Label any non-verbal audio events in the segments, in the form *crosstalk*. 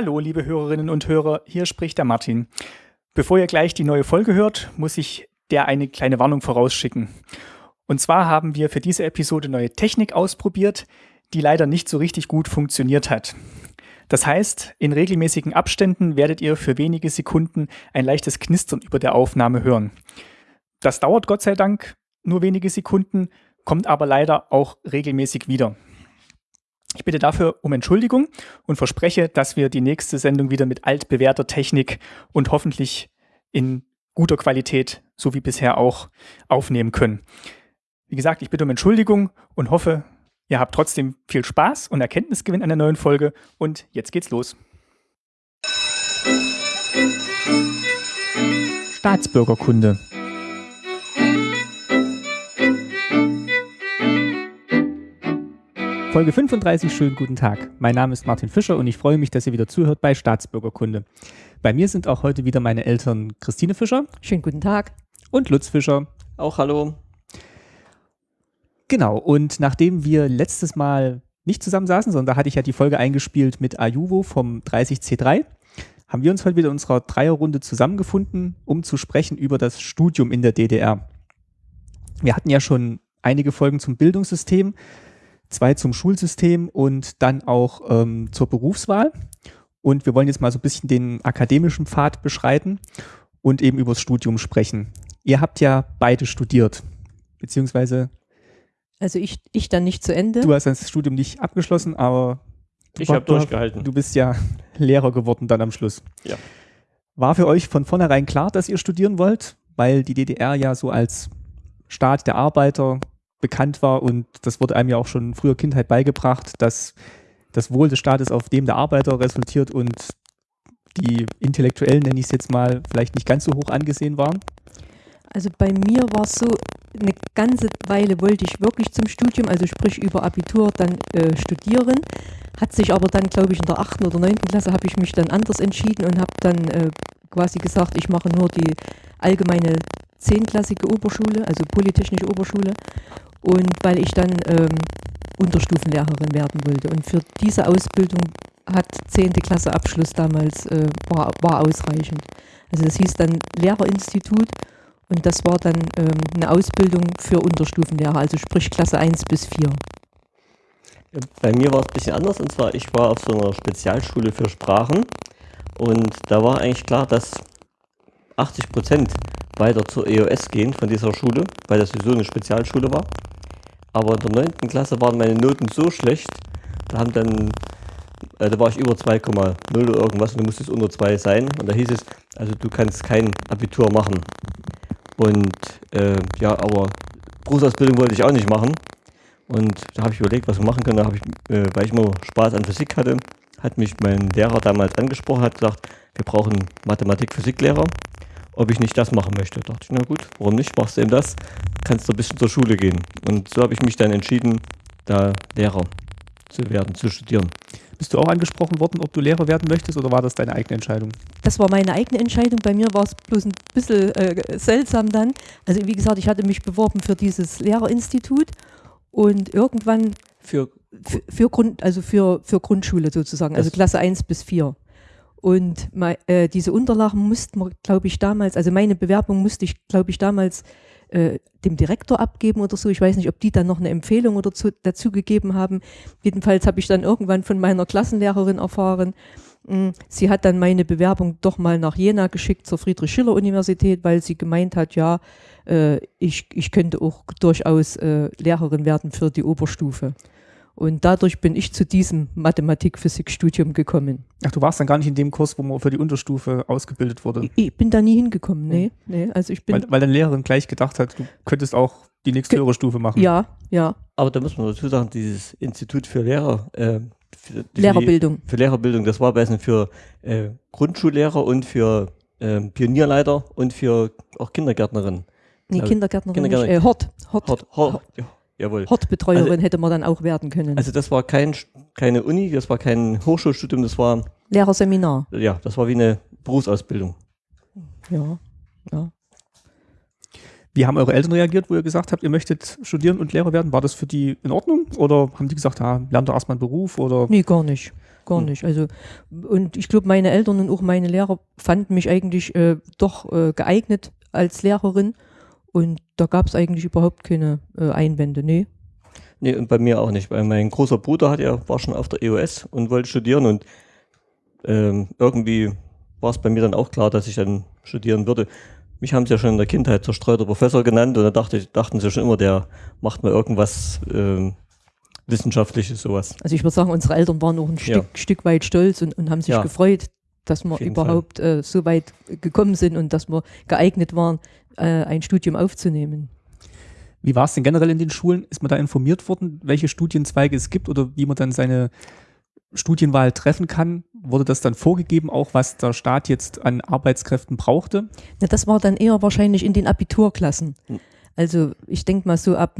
Hallo, liebe Hörerinnen und Hörer, hier spricht der Martin. Bevor ihr gleich die neue Folge hört, muss ich der eine kleine Warnung vorausschicken. Und zwar haben wir für diese Episode neue Technik ausprobiert, die leider nicht so richtig gut funktioniert hat. Das heißt, in regelmäßigen Abständen werdet ihr für wenige Sekunden ein leichtes Knistern über der Aufnahme hören. Das dauert Gott sei Dank nur wenige Sekunden, kommt aber leider auch regelmäßig wieder. Ich bitte dafür um Entschuldigung und verspreche, dass wir die nächste Sendung wieder mit altbewährter Technik und hoffentlich in guter Qualität, so wie bisher auch, aufnehmen können. Wie gesagt, ich bitte um Entschuldigung und hoffe, ihr habt trotzdem viel Spaß und Erkenntnisgewinn an der neuen Folge. Und jetzt geht's los. Staatsbürgerkunde. Folge 35, schönen guten Tag. Mein Name ist Martin Fischer und ich freue mich, dass ihr wieder zuhört bei Staatsbürgerkunde. Bei mir sind auch heute wieder meine Eltern Christine Fischer. Schönen guten Tag. Und Lutz Fischer. Auch hallo. Genau, und nachdem wir letztes Mal nicht zusammensaßen, sondern da hatte ich ja die Folge eingespielt mit Ayuvo vom 30C3, haben wir uns heute wieder in unserer Dreierrunde zusammengefunden, um zu sprechen über das Studium in der DDR. Wir hatten ja schon einige Folgen zum Bildungssystem, zwei zum Schulsystem und dann auch ähm, zur Berufswahl. Und wir wollen jetzt mal so ein bisschen den akademischen Pfad beschreiten und eben über das Studium sprechen. Ihr habt ja beide studiert, beziehungsweise. Also ich, ich dann nicht zu Ende. Du hast das Studium nicht abgeschlossen, aber ich habe durchgehalten. Du bist ja Lehrer geworden dann am Schluss. Ja. War für euch von vornherein klar, dass ihr studieren wollt, weil die DDR ja so als Staat der Arbeiter bekannt war und das wurde einem ja auch schon in früher Kindheit beigebracht, dass das Wohl des Staates auf dem der Arbeiter resultiert und die Intellektuellen, nenne ich es jetzt mal, vielleicht nicht ganz so hoch angesehen waren? Also bei mir war es so, eine ganze Weile wollte ich wirklich zum Studium, also sprich über Abitur dann äh, studieren. Hat sich aber dann, glaube ich, in der achten oder neunten Klasse habe ich mich dann anders entschieden und habe dann äh, quasi gesagt, ich mache nur die allgemeine zehnklassige Oberschule, also Polytechnische Oberschule und weil ich dann ähm, Unterstufenlehrerin werden wollte. Und für diese Ausbildung hat 10. Klasse Abschluss damals äh, war, war ausreichend. Also das hieß dann Lehrerinstitut und das war dann ähm, eine Ausbildung für Unterstufenlehrer, also sprich Klasse 1 bis 4. Bei mir war es ein bisschen anders und zwar ich war auf so einer Spezialschule für Sprachen und da war eigentlich klar, dass 80 Prozent weiter zur EOS gehen von dieser Schule, weil das sowieso eine Spezialschule war. Aber in der 9. Klasse waren meine Noten so schlecht, da haben dann, äh, da war ich über 2,0 oder irgendwas und du musstest unter 2 sein. Und da hieß es, also du kannst kein Abitur machen. Und äh, ja, aber Berufsausbildung wollte ich auch nicht machen. Und da habe ich überlegt, was wir machen können. Da habe ich, äh, weil ich immer Spaß an Physik hatte, hat mich mein Lehrer damals angesprochen, hat gesagt, wir brauchen Mathematik-Physiklehrer ob ich nicht das machen möchte. Da dachte ich, na gut, warum nicht? Machst du eben das, kannst du ein bisschen zur Schule gehen. Und so habe ich mich dann entschieden, da Lehrer zu werden, zu studieren. Bist du auch angesprochen worden, ob du Lehrer werden möchtest oder war das deine eigene Entscheidung? Das war meine eigene Entscheidung. Bei mir war es bloß ein bisschen äh, seltsam dann. Also wie gesagt, ich hatte mich beworben für dieses Lehrerinstitut und irgendwann für, für, für Grund, also für, für Grundschule sozusagen, also Klasse 1 bis 4. Und äh, diese Unterlagen mussten wir, glaube ich, damals, also meine Bewerbung musste ich, glaube ich, damals äh, dem Direktor abgeben oder so. Ich weiß nicht, ob die dann noch eine Empfehlung oder zu, dazu gegeben haben. Jedenfalls habe ich dann irgendwann von meiner Klassenlehrerin erfahren, hm, sie hat dann meine Bewerbung doch mal nach Jena geschickt zur Friedrich-Schiller-Universität, weil sie gemeint hat, ja, äh, ich, ich könnte auch durchaus äh, Lehrerin werden für die Oberstufe. Und dadurch bin ich zu diesem Mathematik-Physik-Studium gekommen. Ach, du warst dann gar nicht in dem Kurs, wo man für die Unterstufe ausgebildet wurde? Ich, bin da nie hingekommen, nee. nee also ich bin weil, weil deine Lehrerin gleich gedacht hat, du könntest auch die nächste höhere Stufe machen. Ja, ja. Aber da muss man dazu sagen, dieses Institut für Lehrer, äh, für, Lehrerbildung. Für Lehrerbildung, das war besser für äh, Grundschullehrer und für äh, Pionierleiter und für auch Kindergärtnerinnen. Nee, Kindergärtnerin, Kindergärtnerin. Nicht, äh, Hort. Hort. Hort. Hort. Hort. Jawohl. Hortbetreuerin also, hätte man dann auch werden können. Also das war kein, keine Uni, das war kein Hochschulstudium, das war Lehrerseminar. Ja, das war wie eine Berufsausbildung. Ja, ja. Wie haben eure Eltern reagiert, wo ihr gesagt habt, ihr möchtet studieren und Lehrer werden? War das für die in Ordnung? Oder haben die gesagt, ah, lernt doch erstmal einen Beruf? Oder? Nee, gar nicht. Gar Hm. nicht. Also, und ich glaube, meine Eltern und auch meine Lehrer fanden mich eigentlich äh, doch äh, geeignet als Lehrerin. Und da gab es eigentlich überhaupt keine äh, Einwände. Nee. Nee, und bei mir auch nicht, weil mein großer Bruder hat ja, war schon auf der EOS und wollte studieren und ähm, irgendwie war es bei mir dann auch klar, dass ich dann studieren würde. Mich haben sie ja schon in der Kindheit zerstreuter Professor genannt und da dachte dachten sie schon immer, der macht mal irgendwas ähm, Wissenschaftliches, sowas. Also ich würde sagen, unsere Eltern waren auch ein Ja. Stück, Stück weit stolz und, und haben sich Ja. gefreut, dass wir überhaupt äh, so weit gekommen sind und dass wir geeignet waren, äh, ein Studium aufzunehmen. Wie war es denn generell in den Schulen? Ist man da informiert worden, welche Studienzweige es gibt oder wie man dann seine Studienwahl treffen kann? Wurde das dann vorgegeben, auch was der Staat jetzt an Arbeitskräften brauchte? Na, das war dann eher wahrscheinlich in den Abiturklassen. Hm. Also ich denke mal so ab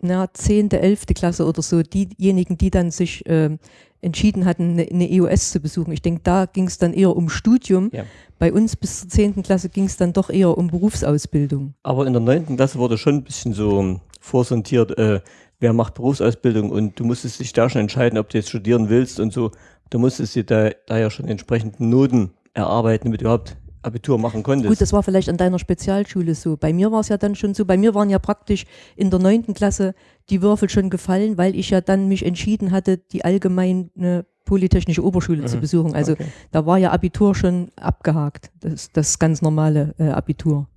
na, 10., 11. Klasse oder so, diejenigen, die dann sich ähm, entschieden hatten, eine, EOS zu besuchen. Ich denke, da ging es dann eher um Studium. Ja. Bei uns bis zur 10. Klasse ging es dann doch eher um Berufsausbildung. Aber in der neunten Klasse wurde schon ein bisschen so vorsortiert, äh, wer macht Berufsausbildung und du musstest dich da schon entscheiden, ob du jetzt studieren willst und so. Du musstest dir da, da ja schon entsprechende Noten erarbeiten, damit du überhaupt Abitur machen konntest. Gut, das war vielleicht an deiner Spezialschule so. Bei mir war es ja dann schon so. Bei mir waren ja praktisch in der neunten Klasse die Würfel schon gefallen, weil ich ja dann mich entschieden hatte, die allgemeine Polytechnische Oberschule zu Mhm. besuchen. Also Okay. da war ja Abitur schon abgehakt. Das, das ganz normale äh, Abitur.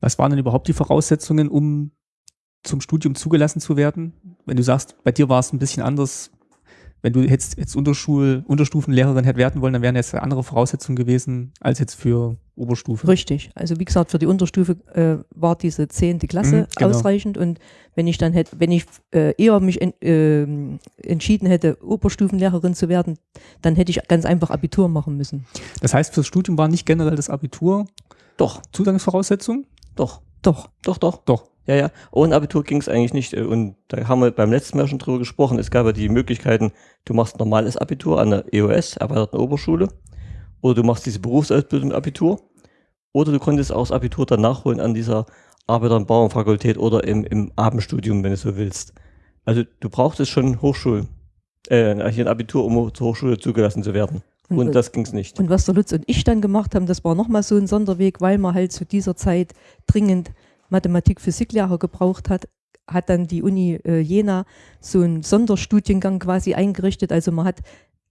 Was waren denn überhaupt die Voraussetzungen, um zum Studium zugelassen zu werden? Wenn du sagst, bei dir war es ein bisschen anders. Wenn du jetzt, jetzt Unterschul, Unterstufenlehrerin hätte werden wollen, dann wären jetzt andere Voraussetzungen gewesen als jetzt für Oberstufe. Richtig. Also wie gesagt, für die Unterstufe äh, war diese zehnte Klasse Mhm, genau. ausreichend und wenn ich dann hätte, wenn ich äh, eher mich en, ähm, entschieden hätte, Oberstufenlehrerin zu werden, dann hätte ich ganz einfach Abitur machen müssen. Das heißt, fürs Studium war nicht generell das Abitur Doch, Zugangsvoraussetzung? doch, Doch. doch, doch. Doch. Ja, ja. Ohne Abitur ging es eigentlich nicht. äh, Und da haben wir beim letzten Mal schon drüber gesprochen. Es gab ja die Möglichkeiten, du machst normales Abitur an der EOS, erweiterten Oberschule, oder du machst diese Berufsausbildung Abitur, oder du konntest auch das Abitur dann nachholen an dieser Arbeiter- und Bauernfakultät oder im, im Abendstudium, wenn du so willst. Also du brauchtest schon Hochschul, äh, hier ein Abitur, um zur Hochschule zugelassen zu werden. Und das ging es nicht. Und was der Lutz und ich dann gemacht haben, das war nochmal so ein Sonderweg, weil man halt zu dieser Zeit dringend Mathematik, Physiklehrer gebraucht hat, hat dann die Uni äh, Jena so einen Sonderstudiengang quasi eingerichtet. Also man hat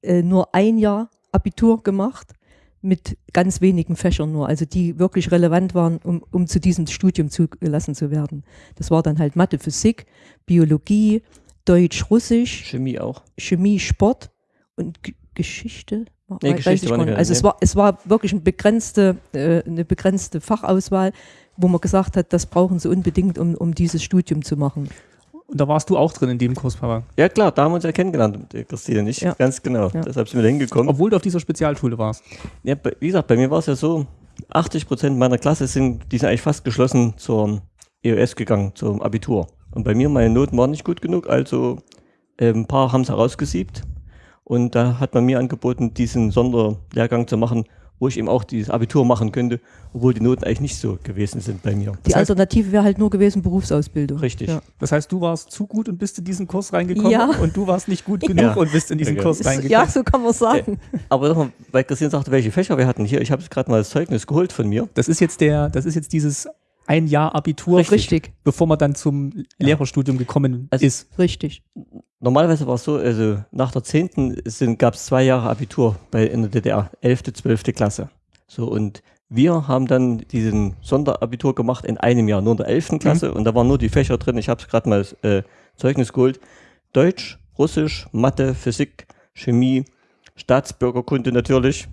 äh, nur ein Jahr Abitur gemacht mit ganz wenigen Fächern nur, also die wirklich relevant waren, um, um zu diesem Studium zugelassen zu werden. Das war dann halt Mathe, Physik, Biologie, Deutsch, Russisch, Chemie auch. Chemie, Sport und G Geschichte. Nee, Geschichte. Also es war, es war wirklich eine begrenzte, äh, eine begrenzte Fachauswahl, wo man gesagt hat, das brauchen sie unbedingt, um, um dieses Studium zu machen. Und da warst du auch drin in dem Kurs, Papa. Ja klar, da haben wir uns ja kennengelernt, die Christine und ich. Ja. Ganz genau. Ja. Deshalb sind wir da hingekommen. Obwohl du auf dieser Spezialschule warst. Ja, wie gesagt, bei mir war es ja so, 80 Prozent meiner Klasse sind, die sind eigentlich fast geschlossen zur EOS gegangen, zum Abitur. Und bei mir, meine Noten waren nicht gut genug, also äh, ein paar haben es herausgesiebt. Und da hat man mir angeboten, diesen Sonderlehrgang zu machen, wo ich eben auch dieses Abitur machen könnte, obwohl die Noten eigentlich nicht so gewesen sind bei mir. Die Das heißt- Alternative wäre halt nur gewesen Berufsausbildung. Richtig. Ja. Das heißt, du warst zu gut und bist in diesen Kurs reingekommen Ja. und du warst nicht gut genug Ja. und bist in diesen Okay. Kurs reingekommen. Ja, *laughs* so kann man sagen. Aber nochmal, weil Christine sagte, welche Fächer wir hatten hier, ich habe jetzt gerade mal das Zeugnis geholt von mir. Das ist jetzt der, das ist jetzt dieses ein Jahr Abitur, Richtig, bevor man dann zum Lehrerstudium gekommen Also- ist. richtig. Normalerweise war es so, also nach der 10. gab es zwei Jahre Abitur bei, in der DDR, 11., 12. Klasse. So, und wir haben dann diesen Sonderabitur gemacht in einem Jahr, nur in der 11. Klasse. Und da waren nur die Fächer drin, ich habe es gerade mal äh, Zeugnis geholt. Deutsch, Russisch, Mathe, Physik, Chemie, Staatsbürgerkunde natürlich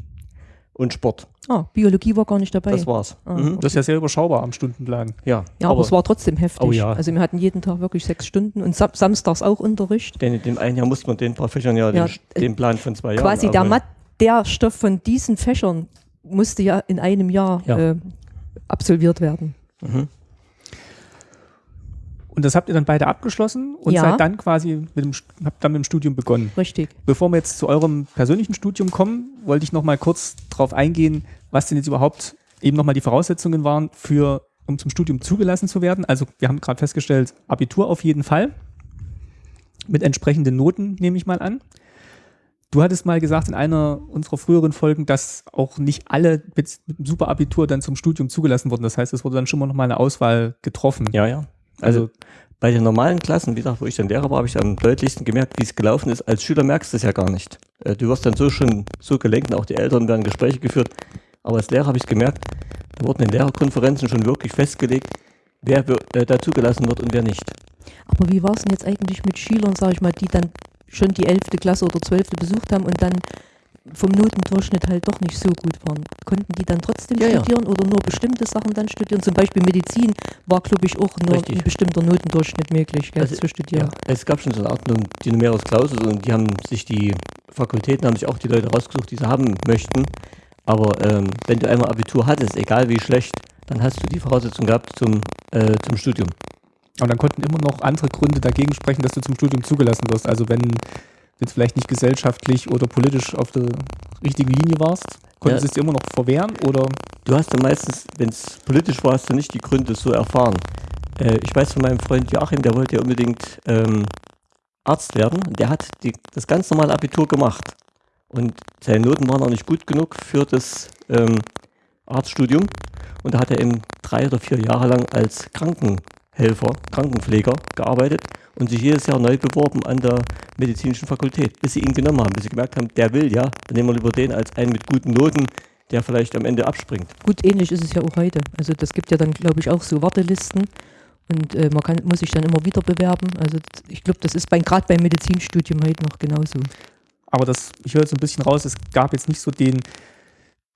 und Sport. Ah, Biologie war gar nicht dabei. Das war's. Ah, Mhm. Das ist ja sehr überschaubar am Stundenplan. Ja, ja, aber, es war trotzdem heftig. Oh ja. Also wir hatten jeden Tag wirklich sechs Stunden und sam samstags auch Unterricht. denn in dem einen Jahr musste man den paar Fächern ja, Ja, den, den Plan von zwei Jahren. Quasi der. Mat der Stoff von diesen Fächern musste ja in einem Jahr Ja. äh, absolviert werden. Mhm. Und das habt ihr dann beide abgeschlossen und Ja. seid dann quasi mit dem, habt dann mit dem Studium begonnen. Richtig. Bevor wir jetzt zu eurem persönlichen Studium kommen, wollte ich noch mal kurz darauf eingehen, was denn jetzt überhaupt eben noch mal die Voraussetzungen waren für um zum Studium zugelassen zu werden? Also wir haben gerade festgestellt, Abitur auf jeden Fall. Mit entsprechenden Noten, nehme ich mal an. Du hattest mal gesagt in einer unserer früheren Folgen, dass auch nicht alle mit, mit einem Superabitur dann zum Studium zugelassen wurden. Das heißt, es wurde dann schon mal noch mal eine Auswahl getroffen. Ja, ja. Also, also bei den normalen Klassen, wie gesagt, wo ich dann Lehrer war, habe ich am deutlichsten gemerkt, wie es gelaufen ist. Als Schüler merkst du es ja gar nicht. Äh, du wirst dann so schon so gelenkt und auch die Eltern werden Gespräche geführt. Aber als Lehrer habe ich gemerkt, da wurden in Lehrerkonferenzen schon wirklich festgelegt, wer äh, da zugelassen wird und wer nicht. Aber wie war es denn jetzt eigentlich mit Schülern, sage ich mal, die dann schon die 11. Klasse oder 12. besucht haben und dann vom Notendurchschnitt halt doch nicht so gut waren. Konnten die dann trotzdem ja, studieren ja. oder nur bestimmte Sachen dann studieren? Zum Beispiel Medizin war, glaube ich, auch nur Richtig. ein bestimmter Notendurchschnitt möglich gell, also, zu studieren. Ja. Es gab schon so eine Art die Numerus Clausus und die haben sich die Fakultäten, haben sich auch die Leute rausgesucht, die sie haben möchten. Aber ähm, wenn du einmal Abitur hattest, egal wie schlecht, dann hast du die Voraussetzung gehabt zum, äh, zum Studium. Und dann konnten immer noch andere Gründe dagegen sprechen, dass du zum Studium zugelassen wirst. Also wenn jetzt vielleicht nicht gesellschaftlich oder politisch auf der richtigen Linie warst, konntest du ja. es dir immer noch verwehren oder? Du hast ja meistens, wenn es politisch war, hast du nicht die Gründe so erfahren. Äh, ich weiß von meinem Freund Joachim, der wollte ja unbedingt ähm, Arzt werden. Der hat die, das ganz normale Abitur gemacht. Und seine Noten waren auch nicht gut genug für das ähm, Arztstudium. Und da hat er eben drei oder vier Jahre lang als Krankenhelfer, Krankenpfleger gearbeitet und sich jedes Jahr neu beworben an der medizinischen Fakultät, bis sie ihn genommen haben, bis sie gemerkt haben, der will ja, dann nehmen wir lieber den als einen mit guten Noten, der vielleicht am Ende abspringt. Gut, ähnlich ist es ja auch heute. Also das gibt ja dann, glaube ich, auch so Wartelisten und äh, man kann, muss sich dann immer wieder bewerben. Also ich glaube, das ist gerade beim Medizinstudium heute noch genauso. Aber das, ich höre jetzt ein bisschen raus, es gab jetzt nicht so den,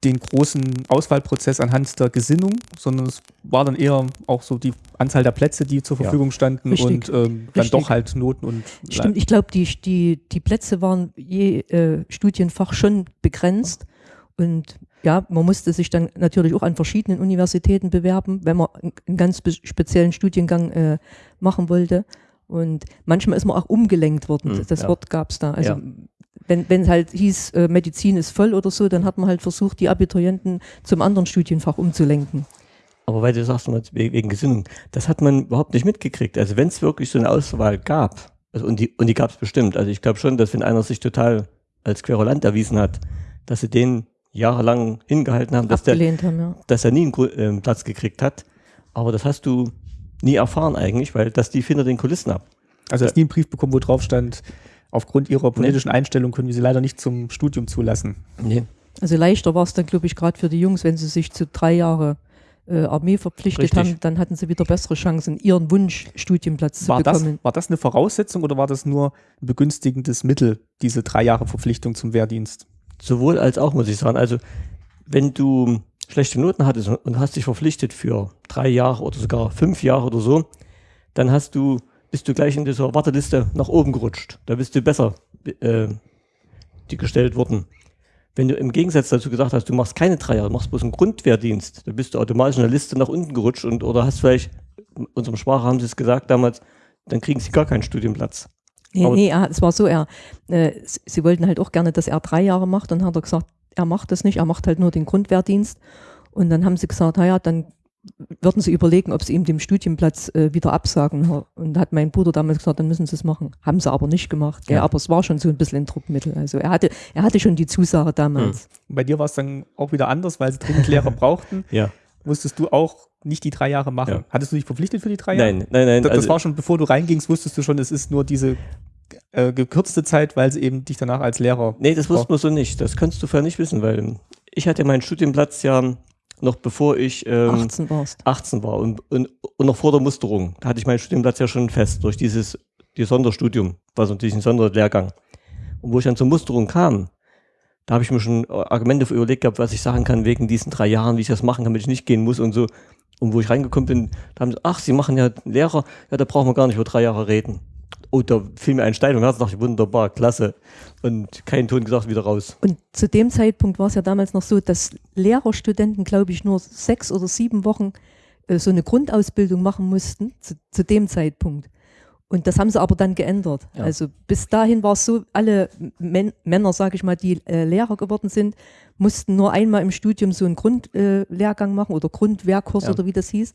den großen Auswahlprozess anhand der Gesinnung, sondern es war dann eher auch so die Anzahl der Plätze, die zur Verfügung standen Richtig. und ähm, dann doch halt Noten und. Stimmt, ich glaube, die, die, die Plätze waren je äh, Studienfach schon begrenzt und ja, man musste sich dann natürlich auch an verschiedenen Universitäten bewerben, wenn man einen ganz speziellen Studiengang äh, machen wollte. Und manchmal ist man auch umgelenkt worden. Hm, das ja. Wort gab es da. Also ja wenn es halt hieß, äh, Medizin ist voll oder so, dann hat man halt versucht, die Abiturienten zum anderen Studienfach umzulenken. Aber weil du sagst, wegen Gesinnung, das hat man überhaupt nicht mitgekriegt. Also wenn es wirklich so eine Auswahl gab, also und die, und die gab es bestimmt, also ich glaube schon, dass wenn einer sich total als Querulant erwiesen hat, dass sie den jahrelang hingehalten haben, dass, der, haben, ja. dass er nie einen äh, Platz gekriegt hat. Aber das hast du nie erfahren eigentlich, weil das die hinter den Kulissen ab. Also hast nie einen Brief bekommen, wo drauf stand, aufgrund ihrer politischen nee. Einstellung können wir sie leider nicht zum Studium zulassen. Nee. Also leichter war es dann, glaube ich, gerade für die Jungs, wenn sie sich zu drei Jahre äh, Armee verpflichtet Richtig. haben, dann hatten sie wieder bessere Chancen, ihren Wunschstudienplatz war zu bekommen. Das, war das eine Voraussetzung oder war das nur ein begünstigendes Mittel, diese drei Jahre Verpflichtung zum Wehrdienst? Sowohl als auch, muss ich sagen. Also, wenn du schlechte Noten hattest und hast dich verpflichtet für drei Jahre oder sogar fünf Jahre oder so, dann hast du bist du gleich in dieser Warteliste nach oben gerutscht. Da bist du besser äh, die gestellt worden. Wenn du im Gegensatz dazu gesagt hast, du machst keine drei Jahre, du machst bloß einen Grundwehrdienst, dann bist du automatisch in der Liste nach unten gerutscht und oder hast vielleicht, in unserem Sprache haben sie es gesagt damals, dann kriegen sie gar keinen Studienplatz. Nee, nee es war so, er, äh, sie wollten halt auch gerne, dass er drei Jahre macht und hat er gesagt, er macht das nicht, er macht halt nur den Grundwehrdienst. Und dann haben sie gesagt, naja, dann würden sie überlegen, ob sie ihm den Studienplatz äh, wieder absagen. Und hat mein Bruder damals gesagt, dann müssen sie es machen. Haben sie aber nicht gemacht. Ja. aber es war schon so ein bisschen ein Druckmittel. Also er hatte, er hatte schon die Zusage damals. Mhm. Bei dir war es dann auch wieder anders, weil sie dringend Lehrer *laughs* brauchten. Ja. Musstest du auch nicht die drei Jahre machen. Ja. Hattest du dich verpflichtet für die drei Jahre? Nein, nein, nein. Das, das also war schon, bevor du reingingst, wusstest du schon, es ist nur diese äh, gekürzte Zeit, weil sie eben dich danach als Lehrer. Nee, das wussten wir so nicht. Das kannst du vorher nicht wissen, weil ich hatte meinen Studienplatz ja noch bevor ich ähm, 18, 18 war und, und, und, noch vor der Musterung. Da hatte ich meinen Studienplatz ja schon fest durch dieses die Sonderstudium, war natürlich ein Sonderlehrgang. Und wo ich dann zur Musterung kam, da habe ich mir schon Argumente überlegt gehabt, was ich sagen kann wegen diesen drei Jahren, wie ich das machen kann, wenn ich nicht gehen muss und so. Und wo ich reingekommen bin, da haben sie, ach, Sie machen ja Lehrer, ja, da brauchen wir gar nicht über drei Jahre reden. Oh, da fiel mir ein Stein und Herz, dachte wunderbar, klasse. Und kein Ton gesagt, wieder raus. Und zu dem Zeitpunkt war es ja damals noch so, dass Lehrerstudenten, glaube ich, nur sechs oder sieben Wochen äh, so eine Grundausbildung machen mussten, zu, zu dem Zeitpunkt. Und das haben sie aber dann geändert. Ja. Also bis dahin war es so, alle Män Männer, sage ich mal, die äh, Lehrer geworden sind, mussten nur einmal im Studium so einen Grundlehrgang äh, machen oder Grundwehrkurs Ja. oder wie das hieß.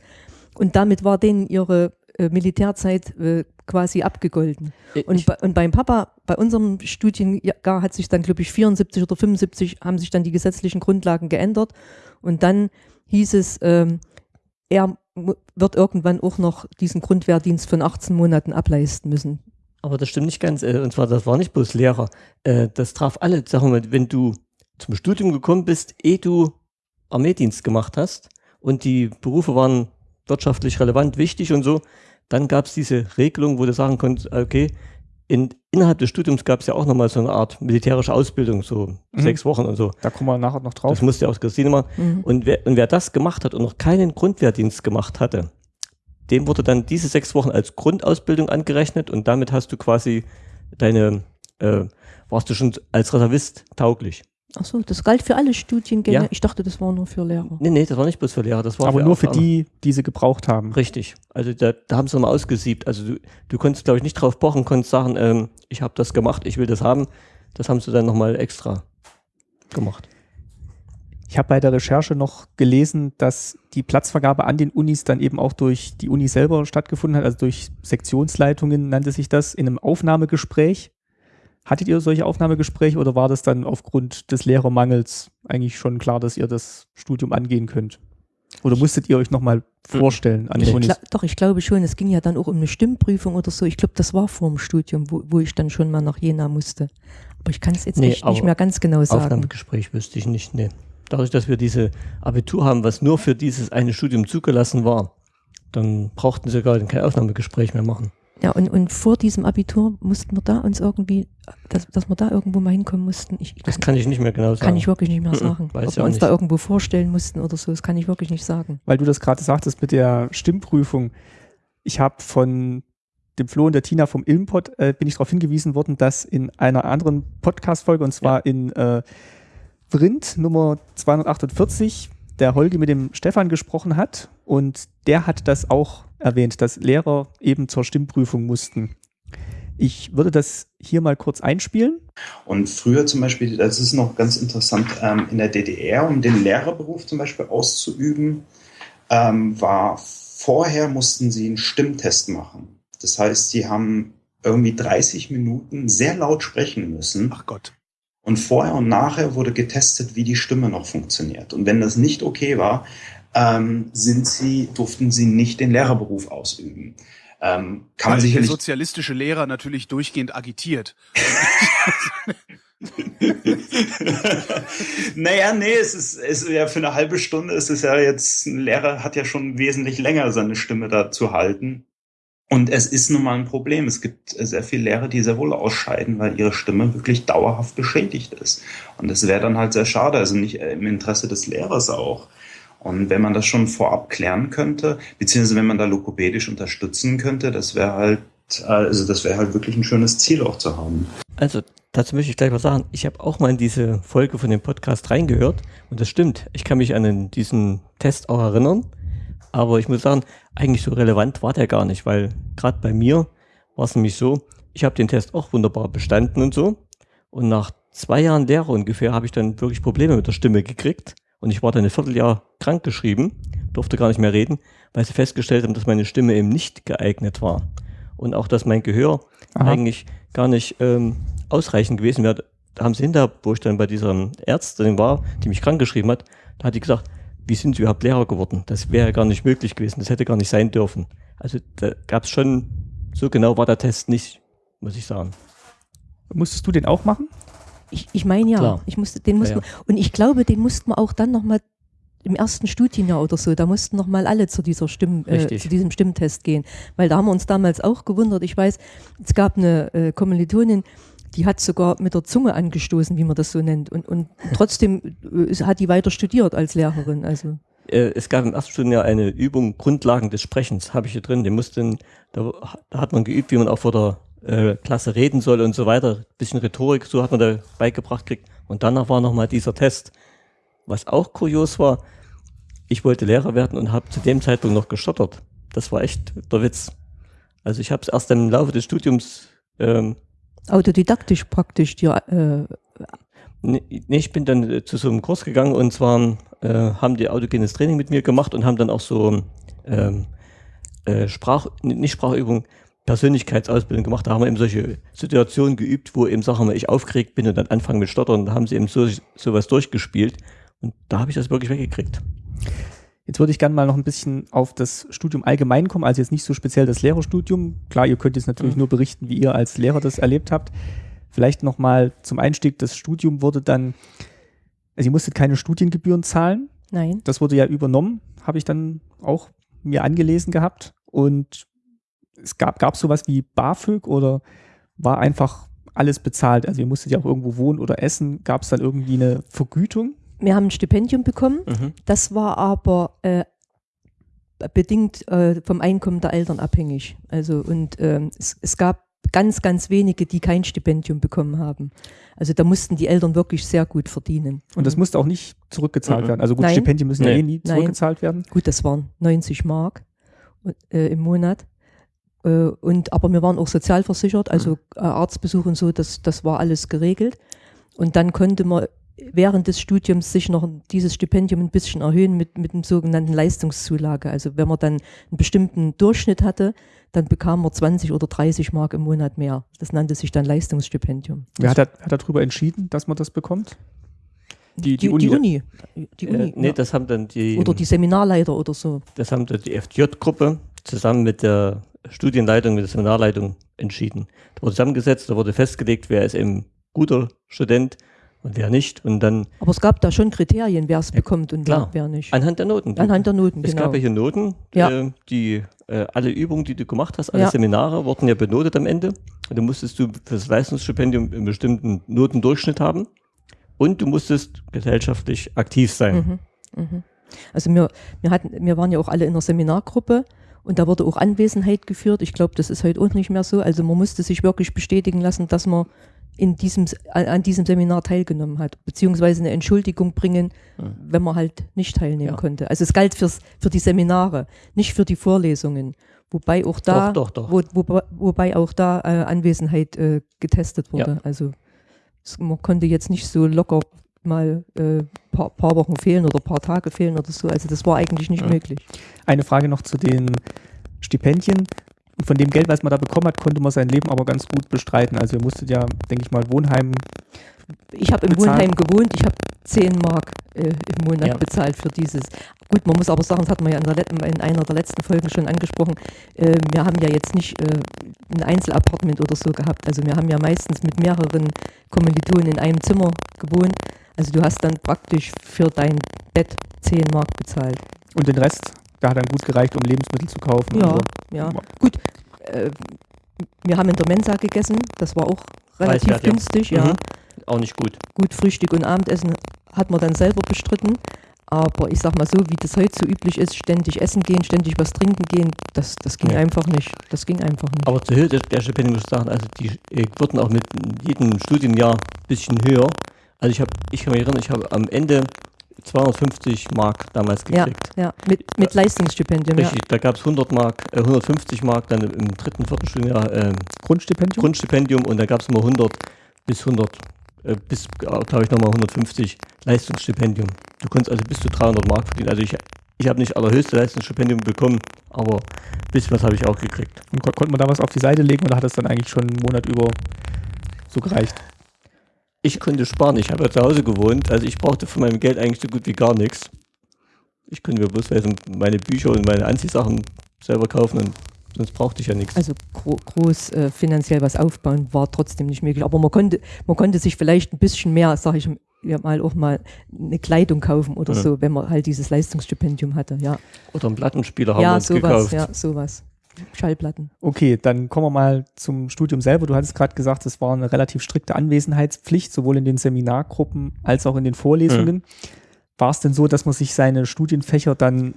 Und damit war denen ihre Militärzeit äh, quasi abgegolten. Und, bei, und beim Papa, bei unserem Studienjahr hat sich dann, glaube ich, 74 oder 75 haben sich dann die gesetzlichen Grundlagen geändert. Und dann hieß es, ähm, er wird irgendwann auch noch diesen Grundwehrdienst von 18 Monaten ableisten müssen. Aber das stimmt nicht ganz. äh, Und zwar, das war nicht bloß Lehrer. Äh, Das traf alle. Sagen wir mal, wenn du zum Studium gekommen bist, ehe du Armeedienst gemacht hast und die Berufe waren wirtschaftlich relevant, wichtig und so, dann gab es diese Regelung, wo du sagen konntest, okay, in, innerhalb des Studiums gab es ja auch nochmal so eine Art militärische Ausbildung, so Mhm. sechs Wochen und so. Da kommen wir nachher noch drauf. Das musste ja aus Christine machen. Mhm. Und wer, und wer das gemacht hat und noch keinen Grundwehrdienst gemacht hatte, dem wurde dann diese sechs Wochen als Grundausbildung angerechnet und damit hast du quasi deine, äh, warst du schon als Reservist tauglich. Ach so, das galt für alle Studiengänge. Ja. Ich dachte, das war nur für Lehrer. Nee, nee, das war nicht bloß für Lehrer, das war Aber nur für die, die sie gebraucht haben. Richtig. Also da, da haben sie nochmal ausgesiebt. Also du, du konntest, glaube ich, nicht drauf pochen, konntest sagen, ähm, ich habe das gemacht, ich will das haben. Das haben sie dann nochmal extra gemacht. Ich habe bei der Recherche noch gelesen, dass die Platzvergabe an den Unis dann eben auch durch die Uni selber stattgefunden hat, also durch Sektionsleitungen nannte sich das, in einem Aufnahmegespräch. Hattet ihr solche Aufnahmegespräche oder war das dann aufgrund des Lehrermangels eigentlich schon klar, dass ihr das Studium angehen könnt? Oder musstet ihr euch nochmal vorstellen an den Ich doch, ich glaube schon, es ging ja dann auch um eine Stimmprüfung oder so. Ich glaube, das war vor dem Studium, wo, wo ich dann schon mal nach Jena musste. Aber ich kann es jetzt Nee, nicht aber mehr ganz genau sagen. Aufnahmegespräch wüsste ich nicht, nee. Dadurch, dass wir diese Abitur haben, was nur für dieses eine Studium zugelassen war, dann brauchten sie gar kein Aufnahmegespräch mehr machen. Ja, und, und vor diesem Abitur mussten wir da uns irgendwie, dass, dass wir da irgendwo mal hinkommen mussten. Ich, Das kann ich nicht mehr genau sagen. kann ich wirklich nicht mehr sagen. weiß Ob wir uns da nicht. irgendwo vorstellen mussten oder so, das kann ich wirklich nicht sagen. Weil du das gerade sagtest mit der Stimmprüfung. Ich habe von dem Flo und der Tina vom Ilmpod äh, bin ich darauf hingewiesen worden, dass in einer anderen Podcast-Folge, und zwar in äh, Vrind Nummer 248, der Holgi mit dem Stefan gesprochen hat und der hat das auch erwähnt, dass Lehrer eben zur Stimmprüfung mussten. Ich würde das hier mal kurz einspielen. Und früher zum Beispiel, das ist noch ganz interessant, ähm, in der DDR, um den Lehrerberuf zum Beispiel auszuüben, ähm, war vorher mussten sie einen Stimmtest machen. Das heißt, sie haben irgendwie 30 Minuten sehr laut sprechen müssen. Ach Gott. Und vorher und nachher wurde getestet, wie die Stimme noch funktioniert. Und wenn das nicht okay war, ähm, sind sie, durften sie nicht den Lehrerberuf ausüben. Ähm, kann man Weil der sicherlich sozialistische Lehrer natürlich durchgehend agitiert. *laughs* naja, nee, es ist, es ist ja für eine halbe Stunde ist es ja jetzt, ein Lehrer hat ja schon wesentlich länger seine Stimme da zu halten. Und es ist nun mal ein Problem. Es gibt sehr viele Lehrer, die sehr wohl ausscheiden, weil ihre Stimme wirklich dauerhaft beschädigt ist. Und das wäre dann halt sehr schade, also nicht im Interesse des Lehrers auch. Und wenn man das schon vorab klären könnte, beziehungsweise wenn man da lokopädisch unterstützen könnte, das wäre halt, also das wäre halt wirklich ein schönes Ziel auch zu haben. Also dazu möchte ich gleich was sagen. Ich habe auch mal in diese Folge von dem Podcast reingehört und das stimmt. Ich kann mich an diesen Test auch erinnern. Aber ich muss sagen, eigentlich so relevant war der gar nicht, weil gerade bei mir war es nämlich so, ich habe den Test auch wunderbar bestanden und so. Und nach zwei Jahren Lehre ungefähr habe ich dann wirklich Probleme mit der Stimme gekriegt. Und ich war dann ein Vierteljahr krankgeschrieben, durfte gar nicht mehr reden, weil sie festgestellt haben, dass meine Stimme eben nicht geeignet war. Und auch, dass mein Gehör Aha. eigentlich gar nicht ähm, ausreichend gewesen wäre. Da haben sie hinter, wo ich dann bei dieser Ärztin war, die mich krank geschrieben hat, da hat die gesagt, wie sind Sie überhaupt Lehrer geworden? Das wäre gar nicht möglich gewesen, das hätte gar nicht sein dürfen. Also da gab es schon, so genau war der Test nicht, muss ich sagen. Musstest du den auch machen? Ich, ich meine ja, Klar. ich musste, den musste Ja, man, und ich glaube, den mussten wir auch dann nochmal im ersten Studienjahr oder so, da mussten nochmal alle zu dieser Stimm, äh, zu diesem Stimmtest gehen. Weil da haben wir uns damals auch gewundert. Ich weiß, es gab eine äh, Kommilitonin, die hat sogar mit der Zunge angestoßen, wie man das so nennt. Und, und *laughs* trotzdem äh, hat die weiter studiert als Lehrerin. Also Äh, es gab im ersten Studienjahr eine Übung Grundlagen des Sprechens, habe ich hier drin. Den mussten, da, da hat man geübt, wie man auch vor der äh, Klasse reden soll und so weiter. Bisschen Rhetorik, so hat man da beigebracht gekriegt. Und danach war nochmal dieser Test. Was auch kurios war, ich wollte Lehrer werden und habe zu dem Zeitpunkt noch gestottert. Das war echt der Witz. Also ich habe es erst im Laufe des Studiums ähm, Autodidaktisch praktisch dir, äh, Nee, ich bin dann äh, zu so einem Kurs gegangen und zwar äh, haben die autogenes Training mit mir gemacht und haben dann auch so ähm, äh, Sprach, nicht Sprachübung, Persönlichkeitsausbildung gemacht. Da haben wir eben solche Situationen geübt, wo eben Sachen, wenn ich aufgeregt bin und dann anfangen mit Stottern, da haben sie eben so sowas durchgespielt und da habe ich das wirklich weggekriegt. Jetzt würde ich gerne mal noch ein bisschen auf das Studium allgemein kommen, also jetzt nicht so speziell das Lehrerstudium. Klar, ihr könnt jetzt natürlich Mhm. nur berichten, wie ihr als Lehrer das erlebt habt. Vielleicht noch mal zum Einstieg, das Studium wurde dann, also ihr musstet keine Studiengebühren zahlen. nein. Das wurde ja übernommen, habe ich dann auch mir angelesen gehabt. Und es gab, gab sowas wie BAföG oder war einfach alles bezahlt? Also ihr musstet ja auch irgendwo wohnen oder essen. Gab es dann irgendwie eine Vergütung? Wir haben ein Stipendium bekommen. Mhm. Das war aber äh, bedingt äh, vom Einkommen der Eltern abhängig. Also und ähm, es, es gab ganz, ganz wenige, die kein Stipendium bekommen haben. Also da mussten die Eltern wirklich sehr gut verdienen. Und das musste auch nicht zurückgezahlt Mhm. werden. Also gut, Nein. Stipendien müssen ja Nee. eh nie Nein. zurückgezahlt werden. Gut, das waren 90 Mark äh, im Monat. Äh, und, aber wir waren auch sozialversichert, also äh, Arztbesuch und so, das, das war alles geregelt. Und dann konnte man während des Studiums sich noch dieses Stipendium ein bisschen erhöhen mit, mit dem sogenannten Leistungszulage. Also wenn man dann einen bestimmten Durchschnitt hatte, dann bekam man 20 oder 30 Mark im Monat mehr. Das nannte sich dann Leistungsstipendium. Wer hat, hat darüber entschieden, dass man das bekommt? Die, die, Die, Uni. die Uni. Die Uni Äh, nee, ja. das haben dann die, Oder die Seminarleiter oder so. das haben dann die FJ-Gruppe zusammen mit der Studienleitung, mit der Seminarleitung entschieden. Da wurde zusammengesetzt, da wurde festgelegt, wer ist eben guter Student und wer nicht. Und dann Aber es gab da schon Kriterien, wer es bekommt und klar. wer, wer nicht. anhand der Noten. Anhand der Noten, Es genau. gab ja hier Noten, Ja. äh, die äh, alle Übungen, die du gemacht hast, alle Ja. Seminare wurden ja benotet am Ende. Und dann musstest du für das Leistungsstipendium einen bestimmten Notendurchschnitt haben. Und du musstest gesellschaftlich aktiv sein. Mhm, mhm. Also wir, wir, hatten, wir waren ja auch alle in einer Seminargruppe und da wurde auch Anwesenheit geführt. Ich glaube, das ist heute auch nicht mehr so. Also man musste sich wirklich bestätigen lassen, dass man in diesem, an diesem Seminar teilgenommen hat, beziehungsweise eine Entschuldigung bringen, Mhm. wenn man halt nicht teilnehmen Ja. konnte. Also es galt fürs, für die Seminare, nicht für die Vorlesungen. Wobei auch da, Doch, doch, doch. Wo, wo, wobei auch da äh, Anwesenheit äh, getestet wurde. Also es, man konnte jetzt nicht so locker mal äh, paar, paar Wochen fehlen oder paar Tage fehlen oder so. Also das war eigentlich nicht Ja. möglich. Eine Frage noch zu den Stipendien. Von dem Geld, was man da bekommen hat, konnte man sein Leben aber ganz gut bestreiten. Also ihr musstet ja, denke ich mal, Wohnheim. Ich habe im. Wohnheim gewohnt, ich habe 10 Mark äh, im Monat Ja. bezahlt für dieses. Gut, man muss aber sagen, das hat man ja in, der, in einer der letzten Folgen schon angesprochen, äh, wir haben ja jetzt nicht äh, ein Einzelappartement oder so gehabt. Also wir haben ja meistens mit mehreren Kommilitonen in einem Zimmer gewohnt. Also du hast dann praktisch für dein Bett 10 Mark bezahlt. Und den Rest, da hat dann gut gereicht, um Lebensmittel zu kaufen. Ja, Also, ja. Gut, äh, wir haben in der Mensa gegessen, das war auch relativ günstig, ja. Auch nicht gut. Gut, Frühstück und Abendessen hat man dann selber bestritten. Aber ich sag mal so, wie das heute so üblich ist, ständig essen gehen, ständig was trinken gehen, das, das ging Ja. einfach nicht. Das ging einfach nicht. Aber zur Höhe der, Stipendien muss ich sagen, also die äh, wurden auch mit jedem Studienjahr ein bisschen höher. Also ich habe, ich kann mich erinnern, ich habe am Ende 250 Mark damals ja, gekriegt. ja, mit, mit Leistungsstipendium. Ja. Richtig, da gab es 100 Mark, äh, 150 Mark dann im dritten, vierten Studienjahr äh, Grundstipendium? Grundstipendium und da gab es immer 100 bis 100, äh, bis, glaube ich, nochmal 150 Leistungsstipendium. Du konntest also bis zu 300 Mark verdienen. Also ich, ich habe nicht allerhöchste Leistungsstipendium bekommen, aber ein bisschen was habe ich auch gekriegt. Und kon konnte man da was auf die Seite legen oder hat das dann eigentlich schon einen Monat über so gereicht? Ich konnte sparen, ich habe ja zu Hause gewohnt, also ich brauchte von meinem Geld eigentlich so gut wie gar nichts. Ich konnte mir bloß meine Bücher und meine Anziehsachen selber kaufen und sonst brauchte ich ja nichts. Also gro groß äh, finanziell was aufbauen war trotzdem nicht möglich. Aber man konnte, man konnte sich vielleicht ein bisschen mehr, sage ich ja mal, auch mal eine Kleidung kaufen oder Ja. so, wenn man halt dieses Leistungsstipendium hatte. Ja, Oder einen Plattenspieler haben wir ja uns sowas, gekauft. ja, sowas. Schallplatten. Okay, dann kommen wir mal zum Studium selber. Du hattest gerade gesagt, es war eine relativ strikte Anwesenheitspflicht, sowohl in den Seminargruppen als auch in den Vorlesungen. War es denn so, dass man sich seine Studienfächer dann,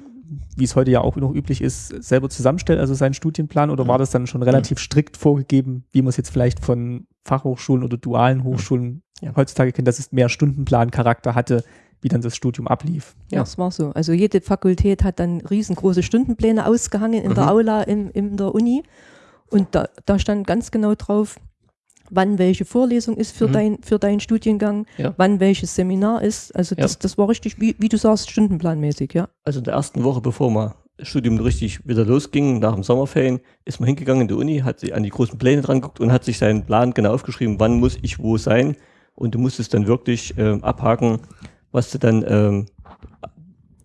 wie es heute ja auch noch üblich ist, selber zusammenstellt, also seinen Studienplan, oder war das dann schon relativ strikt vorgegeben, wie man es jetzt vielleicht von Fachhochschulen oder dualen Hochschulen Ja. heutzutage kennt, dass es mehr Stundenplan-Charakter hatte, wie dann das Studium ablief? Ja, Ja. es war so. Also jede Fakultät hat dann riesengroße Stundenpläne ausgehangen in der Mhm. Aula in, in der Uni. Und da, da stand ganz genau drauf, wann welche Vorlesung ist für, Mhm. dein, für deinen Studiengang, Ja. wann welches Seminar ist. Also Ja. das, das war richtig, wie, wie du sagst, stundenplanmäßig, ja. Also in der ersten Woche, bevor das Studium richtig wieder losging, nach dem Sommerferien, ist man hingegangen in die Uni, hat sich an die großen Pläne dran geguckt und hat sich seinen Plan genau aufgeschrieben, wann muss ich wo sein. Und du musstest dann wirklich ähm, abhaken, was du dann ähm,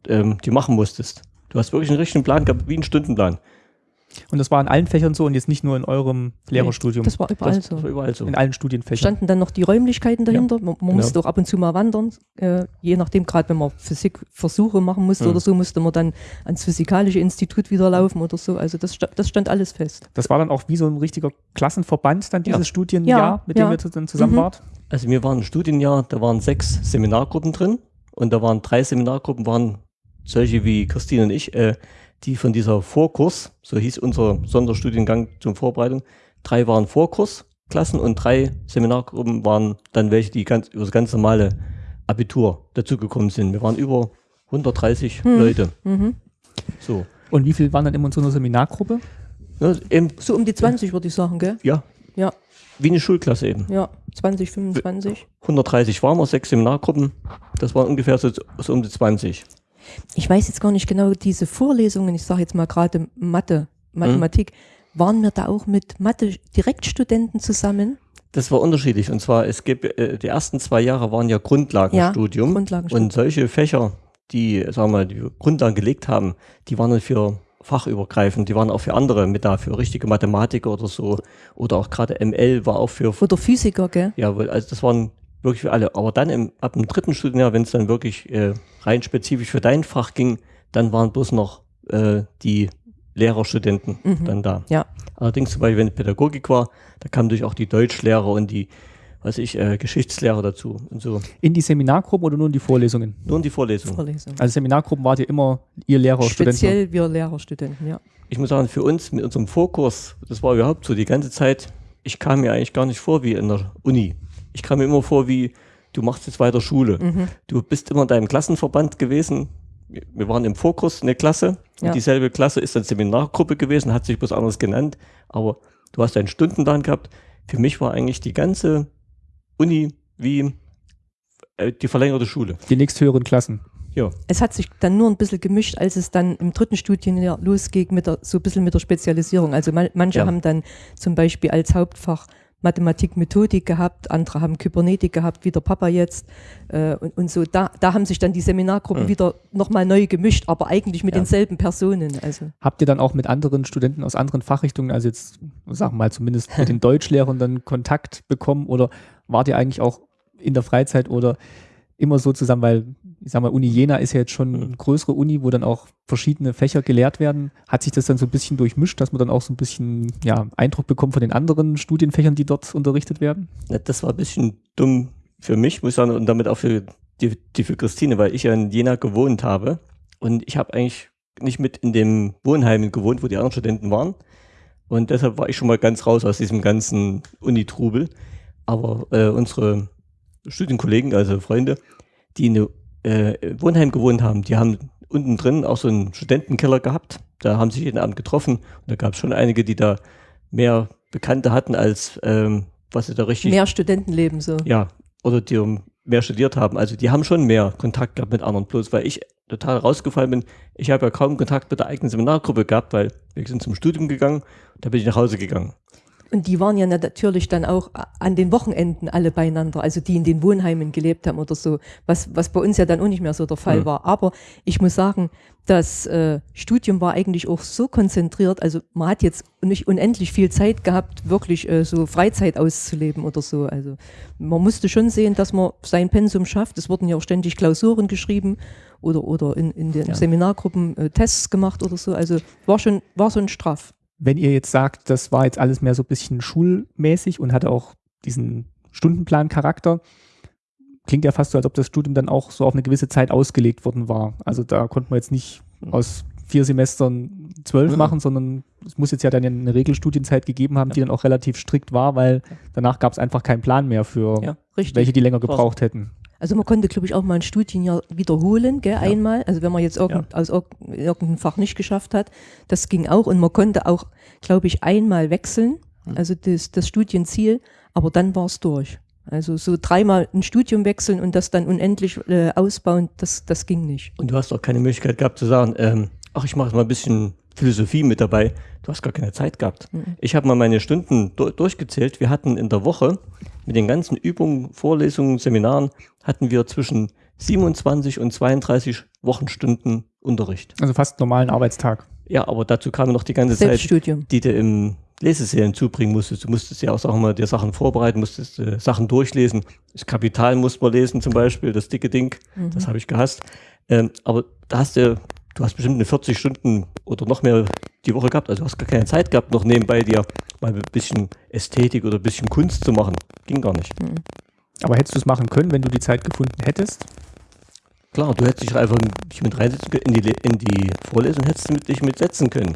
ähm, dir machen musstest. Du hast wirklich einen richtigen Plan gehabt, wie einen Stundenplan. Und das war in allen Fächern so und jetzt nicht nur in eurem Lehrerstudium, Das war überall Das, so. das war überall so. in allen Studienfächern. Standen dann noch die Räumlichkeiten dahinter. Man, man Genau. musste auch ab und zu mal wandern. Äh, je nachdem, gerade wenn man Physikversuche machen musste Mhm. oder so, musste man dann ans Physikalische Institut wieder laufen oder so. Also das, das stand alles fest. Das war dann auch wie so ein richtiger Klassenverband dann dieses Ja. Studienjahr, Ja, mit dem ja. ihr dann zusammen Mhm. wart. Also wir waren ein Studienjahr, da waren sechs Seminargruppen drin und da waren drei Seminargruppen, waren solche wie Christine und ich, äh, die von dieser Vorkurs, so hieß unser Sonderstudiengang zur Vorbereitung, drei waren Vorkursklassen und drei Seminargruppen waren dann welche, die ganz über das ganz normale Abitur dazugekommen sind. Wir waren über 130 Hm. Leute. Mhm. So. Und wie viel waren dann immer in so einer Seminargruppe? Ja, eben, So um die 20 würde ich sagen, gell? ja, Ja, wie eine Schulklasse eben. ja, 20, 25. 130 waren wir, sechs Seminargruppen. Das waren ungefähr so, so um die 20. Ich weiß jetzt gar nicht genau, diese Vorlesungen, ich sage jetzt mal gerade Mathe, Mathematik, waren wir da auch mit Mathe-Direktstudenten zusammen? Das war unterschiedlich. Und zwar, es gibt, äh, die ersten zwei Jahre waren ja Grundlagenstudium. Grundlagenstudium. und solche Fächer, die, sagen wir mal, die Grundlagen gelegt haben, die waren dann für fachübergreifend, die waren auch für andere mit da, für richtige Mathematiker oder so. Oder auch gerade ML war auch für, Oder Physiker, gell? ja, also das waren wirklich für alle. Aber dann im, ab dem dritten Studienjahr, wenn es dann wirklich äh, rein spezifisch für dein Fach ging, dann waren bloß noch äh, die Lehrerstudenten Mhm. dann da. Ja. Allerdings zum Beispiel, wenn Pädagogik war, da kamen natürlich auch die Deutschlehrer und die, was ich, äh, Geschichtslehrer dazu und so. In die Seminargruppen oder nur in die Vorlesungen? Nur in die Vorlesung. Vorlesung. Also Seminargruppen wart ihr immer ihr Lehrer, Studenten. Speziell wir Lehrerstudenten, ja. Ich muss sagen, für uns mit unserem Vorkurs, das war überhaupt so die ganze Zeit, ich kam mir eigentlich gar nicht vor wie in der Uni. Ich kam mir immer vor wie, du machst jetzt weiter Schule. Mhm. Du bist immer in deinem Klassenverband gewesen. Wir- waren im Vorkurs eine Klasse. Und Ja. dieselbe Klasse ist dann Seminargruppe gewesen, hat sich bloß anders genannt. Aber du hast einen Stundenplan gehabt. Für mich war eigentlich die ganze Uni wie äh, die verlängerte Schule. Die nächsthöheren Klassen. Ja, Es hat sich dann nur ein bisschen gemischt, als es dann im dritten Studienjahr losging, mit der, so ein bisschen mit der Spezialisierung. Also man, manche Ja. haben dann zum Beispiel als Hauptfach Mathematik, Methodik gehabt, andere haben Kybernetik gehabt, wie der Papa jetzt. Äh, und, und so, da, da haben sich dann die Seminargruppen Mhm. wieder nochmal neu gemischt, aber eigentlich mit Ja. denselben Personen. Also Habt ihr dann auch mit anderen Studenten aus anderen Fachrichtungen, also jetzt sagen wir mal zumindest mit den *laughs* Deutschlehrern dann Kontakt bekommen oder wart ihr eigentlich auch in der Freizeit oder immer so zusammen, weil ich sag mal, Uni Jena ist ja jetzt schon eine größere Uni, wo dann auch verschiedene Fächer gelehrt werden. Hat sich das dann so ein bisschen durchmischt, dass man dann auch so ein bisschen ja, Eindruck bekommt von den anderen Studienfächern, die dort unterrichtet werden? Das war ein bisschen dumm für mich, muss ich sagen, und damit auch für die, die für Christine, weil ich ja in Jena gewohnt habe. Und ich habe eigentlich nicht mit in dem Wohnheim gewohnt, wo die anderen Studenten waren. Und deshalb war ich schon mal ganz raus aus diesem ganzen Uni-Trubel. Aber äh, unsere Studienkollegen, also Freunde, die in äh, Wohnheim gewohnt haben, die haben unten drin auch so einen Studentenkeller gehabt. Da haben sich jeden Abend getroffen. Und da gab es schon einige, die da mehr Bekannte hatten, als ähm, was sie da richtig mehr Studentenleben so. ja, oder die um mehr studiert haben. Also die haben schon mehr Kontakt gehabt mit anderen. Bloß weil ich total rausgefallen bin, ich habe ja kaum Kontakt mit der eigenen Seminargruppe gehabt, weil wir sind zum Studium gegangen und da bin ich nach Hause gegangen. Und die waren ja natürlich dann auch an den Wochenenden alle beieinander, also die in den Wohnheimen gelebt haben oder so, was, was bei uns ja dann auch nicht mehr so der Fall Hm. war. Aber ich muss sagen, das äh, Studium war eigentlich auch so konzentriert, also man hat jetzt nicht unendlich viel Zeit gehabt, wirklich äh, so Freizeit auszuleben oder so. Also man musste schon sehen, dass man sein Pensum schafft. Es wurden ja auch ständig Klausuren geschrieben oder, oder in, in den Ja. Seminargruppen äh, Tests gemacht oder so. Also war schon, war schon straff. Wenn ihr jetzt sagt, das war jetzt alles mehr so ein bisschen schulmäßig und hatte auch diesen Stundenplan-Charakter, klingt ja fast so, als ob das Studium dann auch so auf eine gewisse Zeit ausgelegt worden war. Also da konnte man jetzt nicht aus vier Semestern zwölf Mhm. machen, sondern es muss jetzt ja dann eine Regelstudienzeit gegeben haben, die dann auch relativ strikt war, weil danach gab es einfach keinen Plan mehr für Ja, welche, die länger gebraucht hätten. Also man konnte, glaube ich, auch mal ein Studienjahr wiederholen, gell, Ja. einmal. Also wenn man jetzt irgend, aus irg- irgendeinem Fach nicht geschafft hat, das ging auch. Und man konnte auch, glaube ich, einmal wechseln, Hm. also das, das Studienziel, aber dann war es durch. Also so dreimal ein Studium wechseln und das dann unendlich äh, ausbauen, das, das ging nicht. Und du hast auch keine Möglichkeit gehabt zu sagen, ähm, ach, ich mache mal ein bisschen Philosophie mit dabei. Du hast gar keine Zeit gehabt. Ich habe mal meine Stunden du durchgezählt. Wir hatten in der Woche mit den ganzen Übungen, Vorlesungen, Seminaren, hatten wir zwischen 27 und 32 Wochenstunden Unterricht. Also fast normalen Arbeitstag. Ja, aber dazu kam noch die ganze Zeit, die du im Lesesälen zubringen musstest. Du musstest ja auch wir mal, dir Sachen vorbereiten, musstest äh, Sachen durchlesen. Das Kapital musste man lesen zum Beispiel, das dicke Ding, das habe ich gehasst. Ähm, aber da hast du, du hast bestimmt eine 40 Stunden oder noch mehr die Woche gehabt. Also du hast gar keine Zeit gehabt, noch nebenbei dir mal ein bisschen Ästhetik oder ein bisschen Kunst zu machen. Ging gar nicht. Aber hättest du es machen können, wenn du die Zeit gefunden hättest? Klar, du hättest dich einfach mit reinsetzen können, in die, in die Vorlesung hättest du mit, dich mitsetzen können.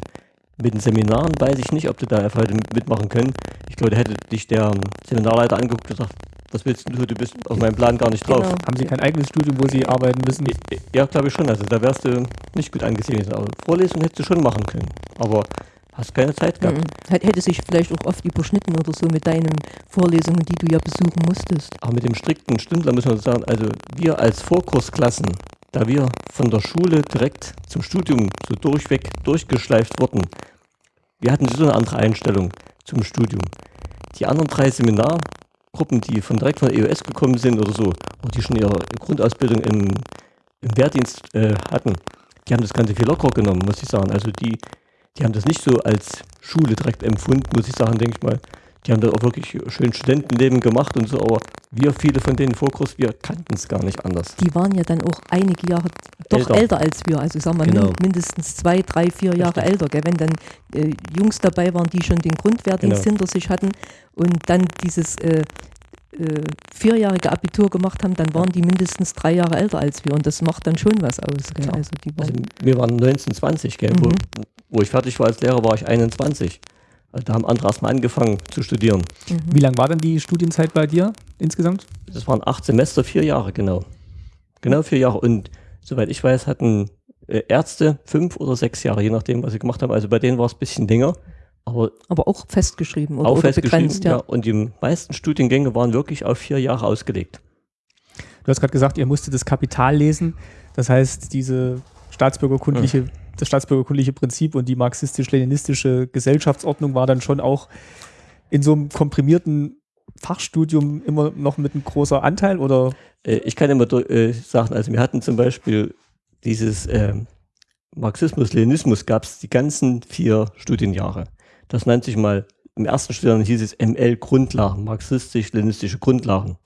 Mit den Seminaren weiß ich nicht, ob du da einfach hätte mitmachen können. Ich glaube, da hätte dich der Seminarleiter angeguckt und gesagt, was willst du, du bist auf meinem Plan gar nicht drauf. Genau. Haben sie kein eigenes Studium, wo sie arbeiten müssen? Ja, glaube ich schon. Also da wärst du nicht gut angesehen. Aber Vorlesung hättest du schon machen können. Aber hast keine Zeit gehabt. Mhm. Hätt- Hätte sich vielleicht auch oft überschnitten oder so mit deinen Vorlesungen, die du ja besuchen musstest. Aber mit dem strikten Stündler müssen wir sagen, also wir als Vorkursklassen, da wir von der Schule direkt zum Studium so durchweg durchgeschleift wurden, wir hatten so eine andere Einstellung zum Studium. Die anderen drei Seminargruppen, die von direkt von EOS gekommen sind oder so, oder die schon ihre Grundausbildung im, im Wehrdienst äh, hatten, die haben das Ganze viel lockerer genommen, muss ich sagen. Also die, die haben das nicht so als Schule direkt empfunden, muss ich sagen, denke ich mal. Die haben da auch wirklich schön Studentenleben gemacht und so, aber wir, viele von denen Vorkurs, wir kannten es gar nicht anders. Die waren ja dann auch einige Jahre doch Älter. älter, als wir. Also sagen wir Genau. min- mindestens zwei, drei, vier Jahre Richtig. älter. Gell? Wenn dann äh, Jungs dabei waren, die schon den Grundwehrdienst Genau. hinter sich hatten und dann dieses äh, äh, vierjährige Abitur gemacht haben, dann waren die mindestens drei Jahre älter als wir. Und das macht dann schon was aus. Gell? Klar. Also die Also waren, wir waren 19, 20, gell? Wo, Mhm. wo ich fertig war als Lehrer, war ich 21. Da haben andere erstmal angefangen zu studieren. mhm. Wie lang war denn die Studienzeit bei dir insgesamt? Das waren acht Semester, vier Jahre, genau. Genau vier Jahre. Und soweit ich weiß, hatten äh, Ärzte fünf oder sechs Jahre, je nachdem, was sie gemacht haben. Also bei denen war es ein bisschen länger, aber aber auch festgeschrieben oder, auch oder festgeschrieben. begrenzt. Ja. Ja. Und die meisten Studiengänge waren wirklich auf vier Jahre ausgelegt. Du hast gerade gesagt, ihr musstet das Kapital lesen. Das heißt, diese staatsbürgerkundliche, das staatsbürgerkundliche Prinzip und die marxistisch-leninistische Gesellschaftsordnung war dann schon auch in so einem komprimierten Fachstudium immer noch mit einem großer Anteil oder Äh, ich kann immer äh, sagen, also wir hatten zum Beispiel dieses ähm, Marxismus, Leninismus gab es die ganzen vier Studienjahre. Das nannte sich mal, im ersten Studienjahr hieß es ML Grundlagen, marxistisch-leninistische Grundlagen.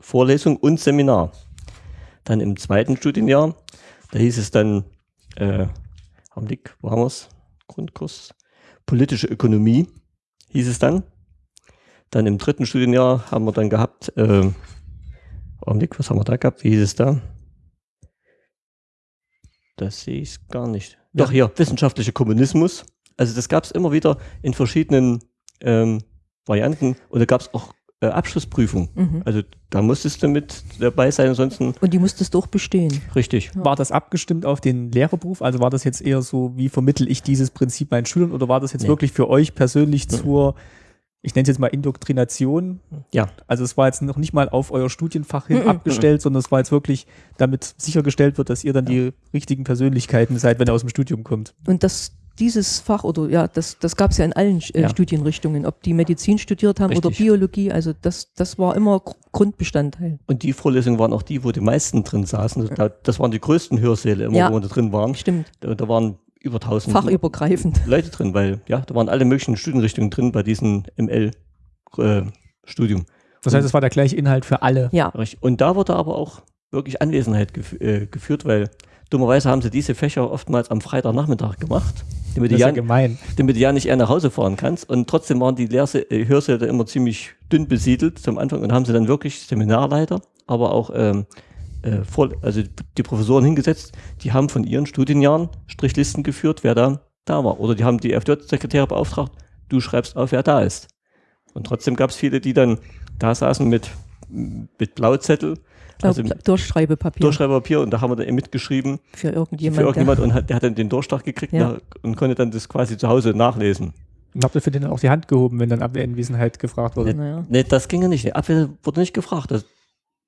Vorlesung und Seminar. Dann im zweiten Studienjahr, da hieß es dann, äh, Augenblick, wo haben wir es? Grundkurs. Politische Ökonomie hieß es dann. Dann im dritten Studienjahr haben wir dann gehabt, äh, Augenblick, was haben wir da gehabt? Wie hieß es da? Das sehe ich gar nicht. Doch, hier, wissenschaftlicher Kommunismus. Also das gab es immer wieder in verschiedenen ähm, Varianten und da gab es auch äh, Abschlussprüfungen. Mhm. Also da musstest du mit dabei sein, ansonsten Und die musstest du auch bestehen. richtig. Ja. war das abgestimmt auf den Lehrerberuf? Also war das jetzt eher so, wie vermittel ich dieses Prinzip meinen Schülern oder war das jetzt Nee. wirklich für euch persönlich Mhm. zur, ich nenne es jetzt mal Indoktrination? Ja. Also es war jetzt noch nicht mal auf euer Studienfach hin Mhm. abgestellt, sondern es war jetzt wirklich, damit sichergestellt wird, dass ihr dann die richtigen Persönlichkeiten seid, wenn ihr aus dem Studium kommt. Und das, dieses Fach oder ja, das, das gab es ja in allen äh, Ja. Studienrichtungen, ob die Medizin studiert haben oder Richtig. Biologie, also das, das war immer Gr- Grundbestandteil. Und die Vorlesungen waren auch die, wo die meisten drin saßen. Da, das waren die größten Hörsäle immer, Ja. wo wir da drin waren. Stimmt, Da, da waren über 1000 fachübergreifend. Leute drin, weil ja, da waren alle möglichen Studienrichtungen drin bei diesem ML-Studium. Das heißt, es war der gleiche Inhalt für alle. Ja, Richtig. Und da wurde aber auch wirklich Anwesenheit gef äh, geführt, weil dummerweise haben sie diese Fächer oftmals am Freitagnachmittag gemacht, damit Das du, ist ja gemein. damit du ja nicht eher nach Hause fahren kannst. Und trotzdem waren die Lehrse äh, Hörsäle immer ziemlich dünn besiedelt zum Anfang und haben sie dann wirklich Seminarleiter, aber auch ähm, äh, vor, also die Professoren hingesetzt, die haben von ihren Studienjahren Strichlisten geführt, wer da da war. Oder die haben die FJ-Sekretäre beauftragt, du schreibst auf, wer da ist. Und trotzdem gab es viele, die dann da saßen mit, mit Blauzettel Also Durchschreibepapier Durchschreiberpapier und da haben wir dann eben mitgeschrieben für irgendjemand. für irgendjemand und hat, der hat dann den Durchschlag gekriegt Ja. nach, und konnte dann das quasi zu Hause nachlesen. Und habt ihr für den dann auch die Hand gehoben, wenn dann Abwehranwesenheit gefragt wurde? der, naja. Ne, das ging ja nicht. Die Abwehr wurde nicht gefragt. Das,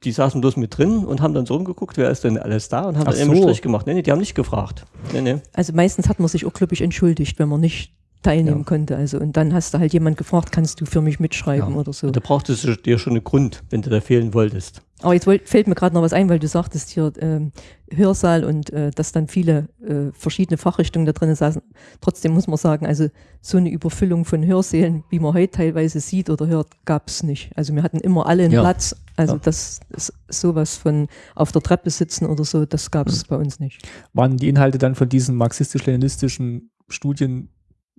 die saßen bloß mit drin und haben dann so rumgeguckt, wer ist denn alles da und haben Ach dann eben einen so. Strich gemacht. Nee, nee, die haben nicht gefragt. Nee, nee. Also meistens hat man sich auch, glaube ich, entschuldigt, wenn man nicht teilnehmen Ja. konnte. Also und dann hast du halt jemand gefragt, kannst du für mich mitschreiben Ja. oder so. Da brauchtest du dir schon einen Grund, wenn du da fehlen wolltest. Aber jetzt wollt, fällt mir gerade noch was ein, weil du sagtest hier ähm, Hörsaal und äh, dass dann viele äh, verschiedene Fachrichtungen da drin saßen. Trotzdem muss man sagen, also so eine Überfüllung von Hörsälen, wie man heute teilweise sieht oder hört, gab es nicht. Also wir hatten immer alle einen Ja. Platz. Also Ja. das ist sowas von auf der Treppe sitzen oder so, das gab es bei uns nicht. Waren die Inhalte dann von diesen marxistisch-leninistischen Studien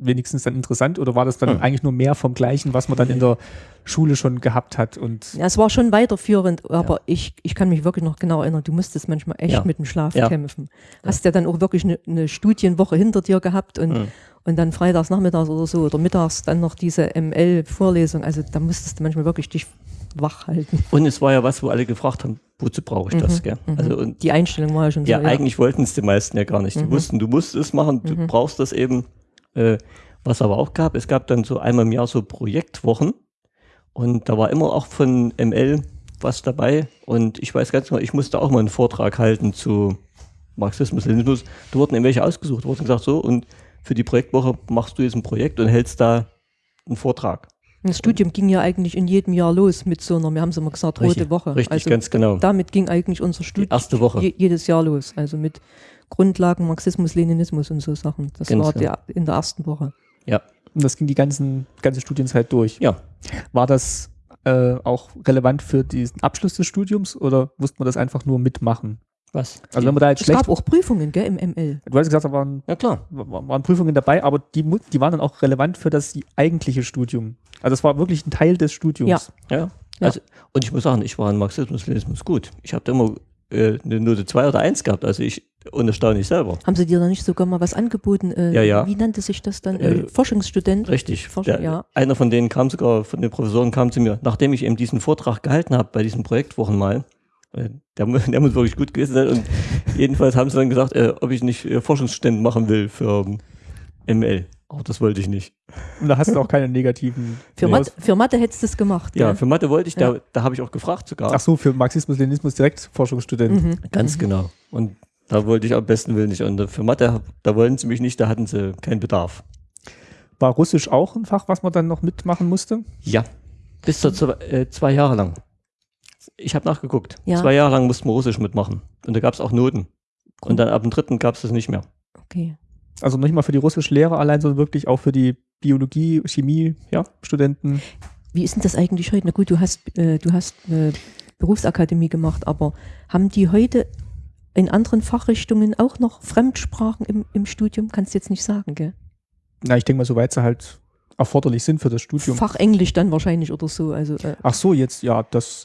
wenigstens dann interessant oder war das dann Hm. eigentlich nur mehr vom Gleichen, was man dann in der Schule schon gehabt hat? Und Ja, es war schon weiterführend, aber ich, ich kann mich wirklich noch genau erinnern, du musstest manchmal echt Ja. mit dem Schlaf Ja. kämpfen. Hast ja dann auch wirklich eine, eine Studienwoche hinter dir gehabt und, Mhm. und dann freitags, nachmittags oder so oder mittags dann noch diese ML-Vorlesung. Also da musstest du manchmal wirklich dich wach halten. Und es war ja was, wo alle gefragt haben, wozu brauche ich das? Mhm, Gell? mhm. Also und Die Einstellung war ja schon ja, so. eigentlich wollten es die meisten ja gar nicht. Die Mhm. wussten, du musst es machen, du Mhm. brauchst das eben. Äh, was aber auch gab, es gab dann so einmal im Jahr so Projektwochen und da war immer auch von ML was dabei und ich weiß ganz genau, ich musste auch mal einen Vortrag halten zu Marxismus, Leninismus. Da wurden irgendwelche ausgesucht, wurden gesagt so und für die Projektwoche machst du jetzt ein Projekt und hältst da einen Vortrag. Das Studium ging ja eigentlich in jedem Jahr los mit so einer, wir haben es immer gesagt, rote Richtig, Woche. Richtig, also ganz genau. damit ging eigentlich unser Studium erste Woche. je, jedes Jahr los. Also mit Grundlagen Marxismus, Leninismus und so Sachen. Das Ganz war genau. der, in der ersten Woche. und das ging die ganzen, ganze Studienzeit durch. Ja. War das äh, auch relevant für diesen Abschluss des Studiums oder musste man das einfach nur mitmachen? Was? Also wenn man da jetzt Es schlecht, gab auch Prüfungen, gell, im ML. du hast gesagt, da waren, ja klar. waren Prüfungen dabei, aber die, die waren dann auch relevant für das eigentliche Studium. Also es war wirklich ein Teil des Studiums. Ja. Ja. Also, und ich muss sagen, ich war in Marxismus, Leninismus gut. Ich habe da immer äh, eine Note 2 oder 1 gehabt, also ich unerstaunlich selber. Haben sie dir da nicht sogar mal was angeboten? Äh, Ja, ja. Wie nannte sich das dann? Äh, Äh, Forschungsstudent? Richtig. Forschung, Der, ja. Einer von denen kam sogar, von den Professoren kam zu mir, nachdem ich eben diesen Vortrag gehalten habe bei diesen Projektwochen mal, äh, der, der muss wirklich gut gewesen sein und *laughs* jedenfalls haben sie dann gesagt, äh, ob ich nicht äh, Forschungsstudent machen will für ähm, ML. Auch das wollte ich nicht. Und da hast du auch keine negativen. Für, Nee. Mathe, für Mathe hättest du es gemacht. Ja, gell? für Mathe wollte ich, da, Ja. da habe ich auch gefragt sogar. Ach so, für Marxismus, Leninismus direkt Forschungsstudent. Mhm. Ganz genau. Und da wollte ich am besten Willen nicht. Und für Mathe, da wollten sie mich nicht, da hatten sie keinen Bedarf. War Russisch auch ein Fach, was man dann noch mitmachen musste? Ja. Bis zu zwei, äh, zwei Jahre lang. Ich habe nachgeguckt. Ja. Zwei Jahre lang mussten wir Russisch mitmachen. Und da gab es auch Noten. Und dann ab dem dritten gab es das nicht mehr. Okay. Also nicht mal für die Russischlehrer allein, sondern wirklich auch für die Biologie, Chemie, ja, Studenten. Wie ist denn das eigentlich heute? Na gut, du hast, äh, du hast äh, Berufsakademie gemacht, aber haben die heute in anderen Fachrichtungen auch noch Fremdsprachen im, im Studium? Kannst du jetzt nicht sagen, gell? Na, ich denke mal, soweit sie halt erforderlich sind für das Studium. Fachenglisch dann wahrscheinlich oder so. Also äh, Ach so, jetzt, ja, das.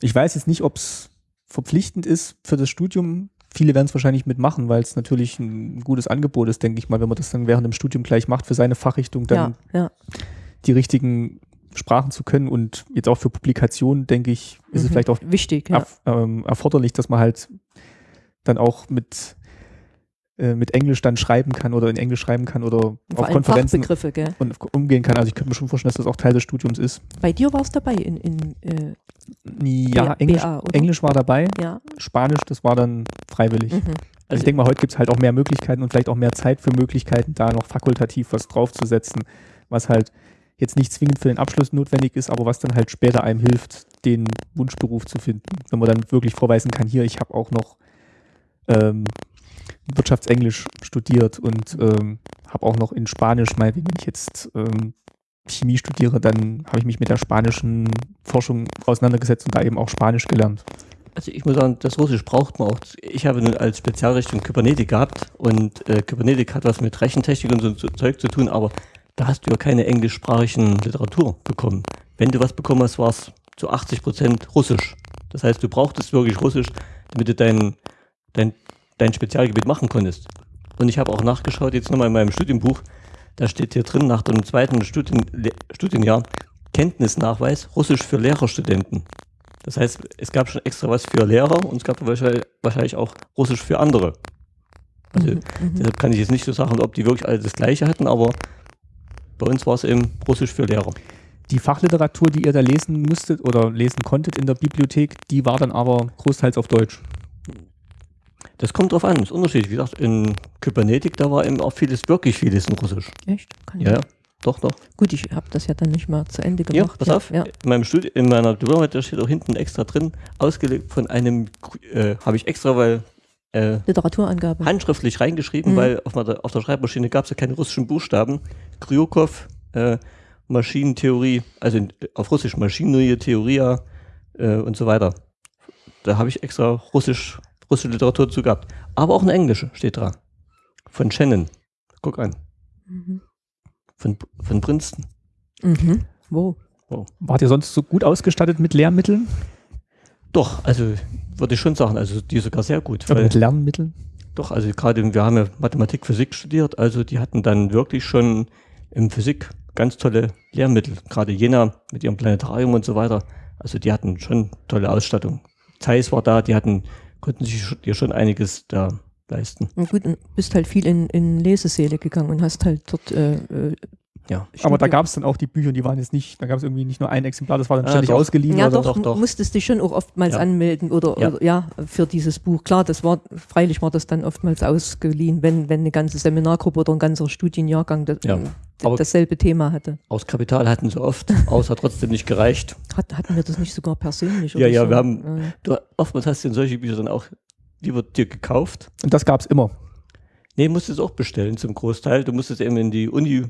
Ich weiß jetzt nicht, ob es verpflichtend ist für das Studium. Viele werden es wahrscheinlich mitmachen, weil es natürlich ein gutes Angebot ist, denke ich mal, wenn man das dann während dem Studium gleich macht, für seine Fachrichtung dann ja, ja. die richtigen Sprachen zu können. Und jetzt auch für Publikationen, denke ich, ist es Mhm. vielleicht auch wichtig. Ja. ähm, erforderlich, dass man halt dann auch mit, äh, mit Englisch dann schreiben kann oder in Englisch schreiben kann oder Vor auf Konferenzen und umgehen kann. Also ich könnte mir schon vorstellen, dass das auch Teil des Studiums ist. Bei dir war es dabei in, in äh, Ja, B- Englisch, BA? Englisch war dabei, ja. Spanisch, das war dann freiwillig. Mhm. Also ich denke mal, heute gibt es halt auch mehr Möglichkeiten und vielleicht auch mehr Zeit für Möglichkeiten, da noch fakultativ was draufzusetzen, was halt jetzt nicht zwingend für den Abschluss notwendig ist, aber was dann halt später einem hilft, den Wunschberuf zu finden. Wenn man dann wirklich vorweisen kann, hier, ich habe auch noch ähm, Wirtschaftsenglisch studiert und ähm, habe auch noch in Spanisch, mal, wenn ich jetzt ähm, Chemie studiere, dann habe ich mich mit der spanischen Forschung auseinandergesetzt und da eben auch Spanisch gelernt. Also ich muss sagen, das Russisch braucht man auch. Ich habe nun als Spezialrichtung Kybernetik gehabt und äh, Kybernetik hat was mit Rechentechnik und so, so Zeug zu tun, aber da hast du ja keine englischsprachigen Literatur bekommen. Wenn du was bekommen hast, war es zu 80 Prozent Russisch. Das heißt, du brauchtest wirklich Russisch, damit du dein, dein, dein Spezialgebiet machen konntest. Und ich habe auch nachgeschaut, jetzt nochmal in meinem Studienbuch, da steht hier drin, nach dem zweiten Studien, Studienjahr, Kenntnisnachweis Russisch für Lehrerstudenten. Das heißt, es gab schon extra was für Lehrer und es gab wahrscheinlich, wahrscheinlich auch Russisch für andere. Also Mhm, mhm. deshalb kann ich jetzt nicht so sagen, ob die wirklich alle das Gleiche hatten, aber bei uns war es eben Russisch für Lehrer. Die Fachliteratur, die ihr da lesen musstet oder lesen konntet in der Bibliothek, die war dann aber großteils auf Deutsch. Das kommt drauf an, ist unterschiedlich. Wie gesagt, in Kybernetik, da war eben auch vieles, wirklich vieles in Russisch. Echt? Kann ich Ja, ja, doch, doch. Gut, ich habe das ja dann nicht mal zu Ende Ja, gemacht. pass auf, Ja. in, meinem Studi in meiner Diplomarbeit, da steht auch hinten extra drin, ausgelegt von einem, äh, habe ich extra, weil äh, Literaturangabe. handschriftlich reingeschrieben, Mhm. weil auf, der, auf der Schreibmaschine gab es ja keine russischen Buchstaben. Kryukov, äh, Maschinentheorie, also in, auf Russisch Maschinerie, Theoria äh, und so weiter. Da habe ich extra Russisch, russische Literatur zu gehabt. Aber auch eine englische steht dran. Von Shannon. Guck an. Mhm. Von, von Princeton. Mhm. Wo? Wart ihr sonst so gut ausgestattet mit Lehrmitteln? Doch, also würde ich schon sagen, also die sogar sehr gut. Weil, mit Lernmitteln? doch, also gerade wir haben ja Mathematik, Physik studiert, also die hatten dann wirklich schon im Physik ganz tolle Lehrmittel. Gerade Jena mit ihrem Planetarium und so weiter. Also die hatten schon tolle Ausstattung. Zeiss war da, die hatten, konnten sich dir schon einiges da leisten. Und gut, und bist halt viel in, in Lesesäle gegangen und hast halt dort. Äh, äh, Ja. Aber da gab es dann auch die Bücher, die waren jetzt nicht, da gab es irgendwie nicht nur ein Exemplar, das war dann Ah, ständig doch. ausgeliehen. Ja, oder? doch, Doch, doch. musstest dich schon auch oftmals Ja. anmelden oder Ja. oder ja. für dieses Buch. Klar, das war, freilich war das dann oftmals ausgeliehen, wenn, wenn eine ganze Seminargruppe oder ein ganzer Studienjahrgang das, Ja. Aber- dasselbe Thema hatte. Aus Kapital hatten sie oft, *laughs* hat trotzdem nicht gereicht. Hat, hatten wir das nicht sogar persönlich? Ja, oder ja, so? wir haben- Ja. Du, oftmals hast du in solche Bücher dann auch lieber dir gekauft. Und das gab es immer. Nee, musstest auch bestellen zum Großteil. Du musstest eben in die Uni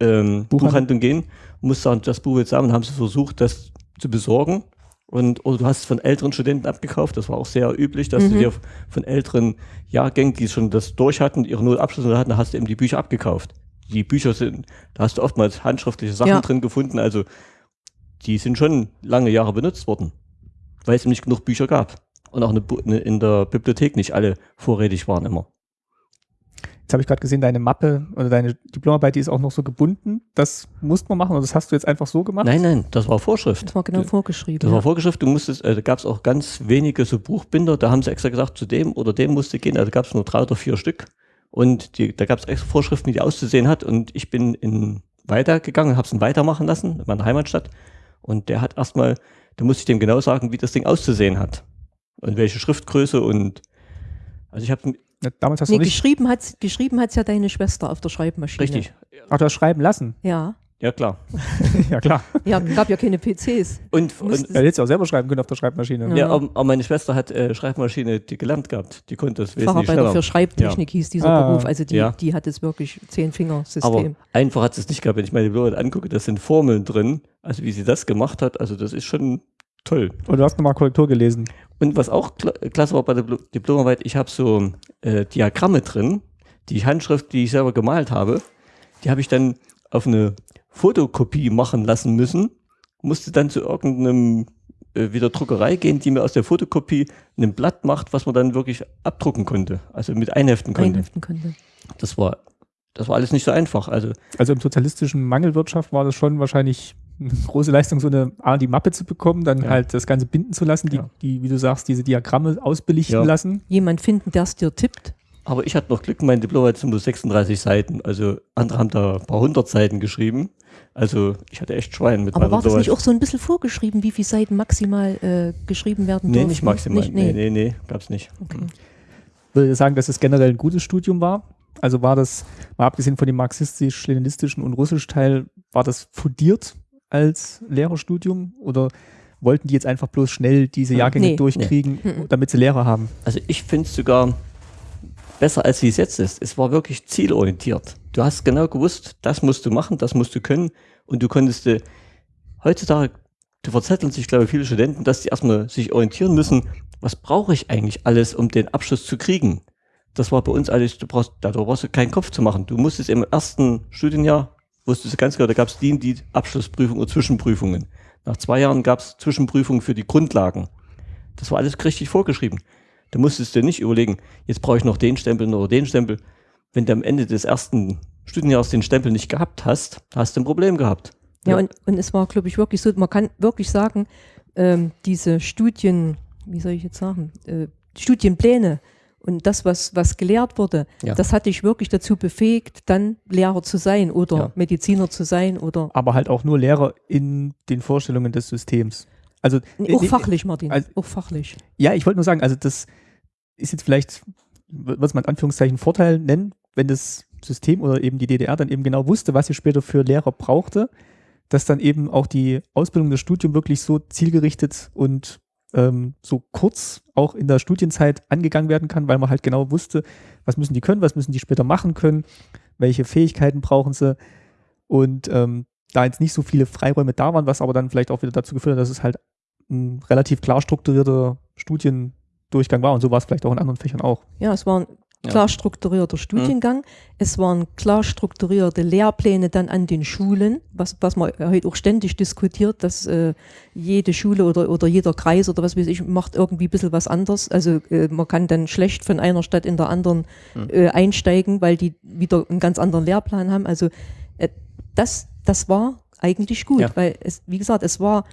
ähm, Buchhandlung. Gehen, musst sagen, das Buch jetzt haben, und haben sie versucht, das zu besorgen. Und oder du hast es von älteren Studenten abgekauft. Das war auch sehr üblich, dass du Mhm. dir von älteren Jahrgängen, die schon das durch hatten, ihre Notabschlüsse hatten, hast du eben die Bücher abgekauft. Die Bücher sind, da hast du oftmals handschriftliche Sachen Ja. drin gefunden. Also die sind schon lange Jahre benutzt worden, weil es eben nicht genug Bücher gab. Und auch eine, in der Bibliothek nicht alle vorrätig waren immer. Jetzt habe ich gerade gesehen, deine Mappe oder deine Diplomarbeit, die ist auch noch so gebunden. Das musst man machen oder das hast du jetzt einfach so gemacht? Nein, nein, das war Vorschrift. Das war genau vorgeschrieben. Das ja. war Vorgeschrift, du musstest, äh, da gab es auch ganz wenige so Buchbinder, da haben sie extra gesagt, zu dem oder dem musste gehen, also gab es nur drei oder vier Stück. Und die, da gab es extra Vorschriften, wie die auszusehen hat. Und ich bin in weitergegangen, habe es weitermachen lassen, in meiner Heimatstadt. Und der hat erstmal, da musste ich dem genau sagen, wie das Ding auszusehen hat. Und welche Schriftgröße und also ich habe Ja, damals hast Nee, du nicht. geschrieben hat geschrieben hat's ja deine Schwester auf der Schreibmaschine. richtig, Ach, du hast schreiben lassen. Ja. ja klar. *laughs* ja, klar. Ja, gab ja keine PCs. Und, und Ja, hättest du auch selber schreiben können auf der Schreibmaschine. Ja. ja, aber, aber meine Schwester hat äh, Schreibmaschine die gelernt gehabt. Die konnte das wesentlich Facharbeiter schneller. für Schreibtechnik hieß dieser Ah. Beruf. Also die, Ja. die hat jetzt wirklich Aber Zehn-Finger-System. einfach hat es nicht gehabt. Wenn ich meine Diplomarbeit angucke, da sind Formeln drin. Also wie sie das gemacht hat, also das ist schon toll. Und du hast nochmal Korrektur gelesen. Und was auch kla klasse war bei der Dipl- Diplomarbeit, ich habe so äh, Diagramme drin, die Handschrift, die ich selber gemalt habe, die habe ich dann auf eine Fotokopie machen lassen müssen, musste dann zu irgendeinem äh, wieder Druckerei gehen, die mir aus der Fotokopie ein Blatt macht, was man dann wirklich abdrucken konnte, also mit einheften konnte. einheften konnte. Das war das war alles nicht so einfach. Also Also im sozialistischen Mangelwirtschaft war das schon wahrscheinlich eine große Leistung, so eine A, die Mappe zu bekommen, dann Ja. halt das Ganze binden zu lassen, die, Ja. die, wie du sagst, diese Diagramme ausbelichten Ja. lassen. Jemand finden, der es dir tippt. Aber ich hatte noch Glück, mein Diplom sind nur 36 Seiten. Also andere haben da ein paar hundert Seiten geschrieben. Also ich hatte echt Schwein mit Aber meiner war das nicht auch so ein bisschen vorgeschrieben, wie viele Seiten maximal äh, geschrieben werden Nee, dürfen? nicht maximal. Nicht, nee, nee. nee, nee, gab's nicht. Okay. Würde ich sagen, dass es generell ein gutes Studium war. Also war das, mal abgesehen von dem marxistisch-leninistischen und russisch Teil, war das fundiert als Lehrerstudium oder wollten die jetzt einfach bloß schnell diese Jahrgänge Nee. durchkriegen, Nee. damit sie Lehrer haben? Also ich finde es sogar besser, als wie es jetzt ist. Es war wirklich zielorientiert. Du hast genau gewusst, das musst du machen, das musst du können und du konntest äh, heutzutage, du verzetteln sich, glaube ich, viele Studenten, dass die erstmal sich orientieren müssen, was brauche ich eigentlich alles, um den Abschluss zu kriegen. Das war bei uns alles, du brauchst, da brauchst du keinen Kopf zu machen. Du musstest im ersten Studienjahr, wusstest du ganz genau, da gab es die, die Abschlussprüfung oder Zwischenprüfungen. Nach zwei Jahren gab es Zwischenprüfungen für die Grundlagen. Das war alles richtig vorgeschrieben. Du musstest dir nicht überlegen, jetzt brauche ich noch den Stempel oder den Stempel. Wenn du am Ende des ersten Studienjahres den Stempel nicht gehabt hast, hast du ein Problem gehabt. Ja, und, und es war, glaube ich, wirklich so, man kann wirklich sagen, ähm, diese Studien, wie soll ich jetzt sagen, äh, Studienpläne und das, was, was gelehrt wurde, Ja. das hat dich wirklich dazu befähigt, dann Lehrer zu sein oder Ja. Mediziner zu sein oder Aber halt auch nur Lehrer in den Vorstellungen des Systems. Also, Nee, auch äh, fachlich, Martin, also- auch fachlich. Ja, ich wollte nur sagen, also das ist jetzt vielleicht, was man in Anführungszeichen Vorteil nennen, wenn das System oder eben die DDR dann eben genau wusste, was sie später für Lehrer brauchte, dass dann eben auch die Ausbildung, das Studium wirklich so zielgerichtet und ähm, so kurz auch in der Studienzeit angegangen werden kann, weil man halt genau wusste, was müssen die können, was müssen die später machen können, welche Fähigkeiten brauchen sie und ähm, da jetzt nicht so viele Freiräume da waren, was aber dann vielleicht auch wieder dazu geführt hat, dass es halt ein relativ klar strukturierter Studiendurchgang war und so war es vielleicht auch in anderen Fächern auch. Ja, es war ein Ja. Klar strukturierter Studiengang. Es waren klar strukturierte Lehrpläne dann an den Schulen, was, was man heute auch ständig diskutiert, dass äh, jede Schule oder, oder jeder Kreis oder was weiß ich macht irgendwie ein bisschen was anders. Also äh, man kann dann schlecht von einer Stadt in der anderen Hm. äh, einsteigen, weil die wieder einen ganz anderen Lehrplan haben. Also äh, das, das war eigentlich gut, Ja. weil es, wie gesagt, es war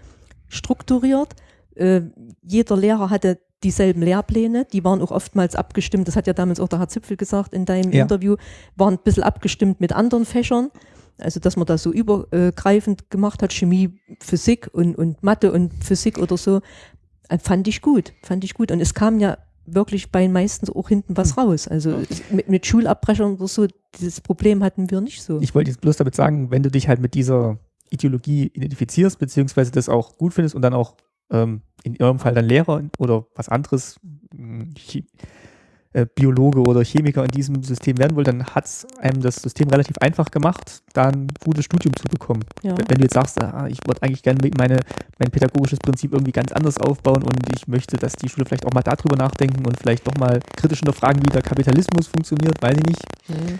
strukturiert. Äh, jeder Lehrer hatte dieselben Lehrpläne, die waren auch oftmals abgestimmt, das hat ja damals auch der Herr Zipfel gesagt in deinem Ja. Interview, waren ein bisschen abgestimmt mit anderen Fächern. Also, dass man das so übergreifend gemacht hat, Chemie, Physik und, und Mathe und Physik oder so, äh, fand ich gut, fand ich gut. Und es kam ja wirklich bei den meisten auch hinten was raus. Also mit, mit Schulabbrechern oder so, dieses Problem hatten wir nicht so. Ich wollte jetzt bloß damit sagen, wenn du dich halt mit dieser Ideologie identifizierst, beziehungsweise das auch gut findest und dann auch ähm, in eurem Fall dann Lehrer oder was anderes, Chi- äh, Biologe oder Chemiker in diesem System werden wollt, dann hat es einem das System relativ einfach gemacht, da ein gutes Studium zu bekommen. ja. Wenn du jetzt sagst, ah, ich würde eigentlich gerne meine, mein pädagogisches Prinzip irgendwie ganz anders aufbauen und ich möchte, dass die Schule vielleicht auch mal darüber nachdenken und vielleicht doch mal kritisch hinterfragen, wie der Kapitalismus funktioniert, weiß ich nicht, Mhm.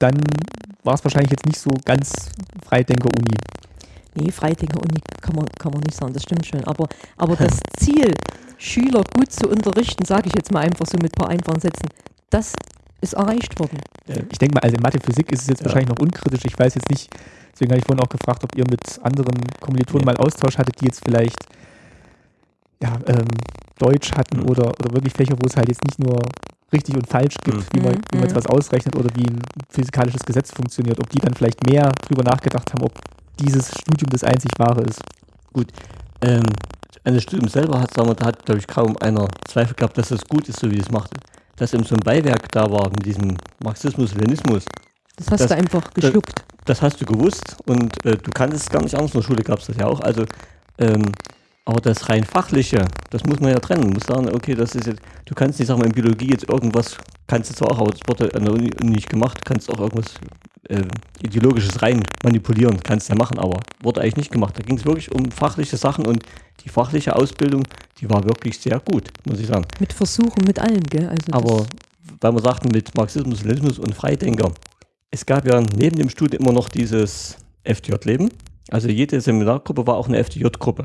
dann war es wahrscheinlich jetzt nicht so ganz Freidenker-Uni. Nee, Freidenker Uni kann man, kann man nicht sagen, das stimmt schon. Aber, aber das *laughs* Ziel, Schüler gut zu unterrichten, sage ich jetzt mal einfach so mit ein paar einfachen Sätzen, das ist erreicht worden. Ich denke mal, also in Mathe, Physik ist es jetzt Ja. wahrscheinlich noch unkritisch. Ich weiß jetzt nicht, deswegen habe ich vorhin auch gefragt, ob ihr mit anderen Kommilitonen Nee. mal Austausch hattet, die jetzt vielleicht ja, ähm, Deutsch hatten Mhm. oder, oder wirklich Fächer, wo es halt jetzt nicht nur richtig und falsch gibt, Mhm. wie, man, wie man jetzt mhm. was ausrechnet oder wie ein physikalisches Gesetz funktioniert, ob die dann vielleicht mehr drüber nachgedacht haben, ob dieses Studium das einzig wahre ist. Ähm, an das Studium selber hat, sagen wir, da hat, glaube ich, kaum einer Zweifel gehabt, dass das gut ist, so wie es macht. Dass eben so ein Beiwerk da war mit diesem Marxismus, Leninismus, Das hast Das- du einfach geschluckt. das hast du gewusst und äh, du kanntest es gar nicht anders. In der Schule gab es das ja auch. Also, ähm, aber das rein fachliche, das muss man ja trennen. Man muss sagen, okay, das ist jetzt, du kannst nicht sagen, in Biologie jetzt irgendwas, kannst du zwar auch, aber das wurde an der Uni nicht gemacht, kannst auch irgendwas äh, Ideologisches rein manipulieren, kannst ja machen, aber wurde eigentlich nicht gemacht. Da ging es wirklich um fachliche Sachen und die fachliche Ausbildung, die war wirklich sehr gut, muss ich sagen. Mit Versuchen, mit allem, gell? Also Aber weil wir sagten, mit Marxismus, Leninismus und Freidenker, es gab ja neben dem Studium immer noch dieses FDJ-Leben. Also jede Seminargruppe war auch eine FDJ-Gruppe.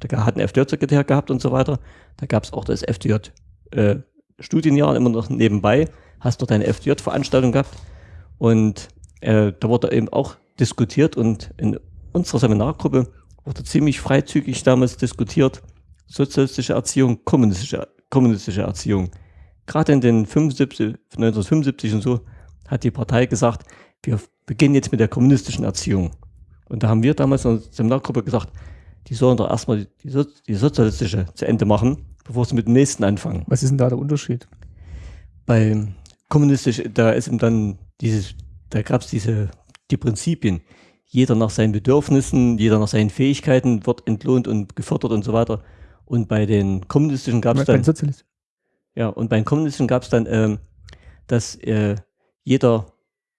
Da hat ein FDJ-Sekretär gehabt und so weiter. Da gab es auch das FDJ-Studienjahr immer noch nebenbei. Hast dort eine FDJ-Veranstaltung gehabt. Und äh, da wurde eben auch diskutiert und in unserer Seminargruppe wurde ziemlich freizügig damals diskutiert. Sozialistische Erziehung, kommunistische, kommunistische Erziehung gerade in den 75, 1975 und so, hat die Partei gesagt, wir beginnen jetzt mit der kommunistischen Erziehung. Und da haben wir damals in der Seminargruppe gesagt, die sollen doch erstmal die, so die sozialistische zu Ende machen, bevor sie mit dem nächsten anfangen. Was ist denn da der Unterschied? Bei kommunistisch, da ist eben dann dieses, da gab es diese, die Prinzipien. Jeder nach seinen Bedürfnissen, jeder nach seinen Fähigkeiten wird entlohnt und gefördert und so weiter. Und bei den kommunistischen gab es dann den Sozialisten. ja, und bei den Kommunisten gab es dann, ähm, dass äh, jeder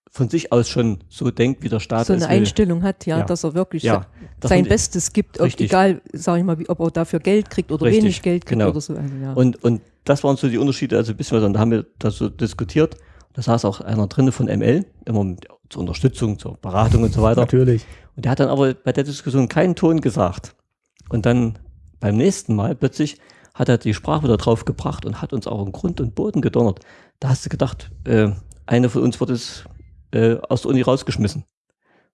von sich aus schon so denkt, wie der Staat so eine. Einstellung hat, ja, Ja. dass er wirklich Ja, das sein Bestes gibt, ob, egal, sage ich mal, wie, ob er dafür Geld kriegt oder Richtig, wenig Geld kriegt genau. oder so. Also, ja. und, und das waren so die Unterschiede, also ein bisschen was, und da haben wir das so diskutiert. Da saß auch einer drinne von ML, immer mit, zur Unterstützung, zur Beratung und so weiter. Natürlich. Und der hat dann aber bei der Diskussion keinen Ton gesagt. Und dann beim nächsten Mal plötzlich hat er die Sprache wieder drauf gebracht und hat uns auch in Grund und Boden gedonnert. Da hast du gedacht, äh, einer von uns wird es äh, aus der Uni rausgeschmissen.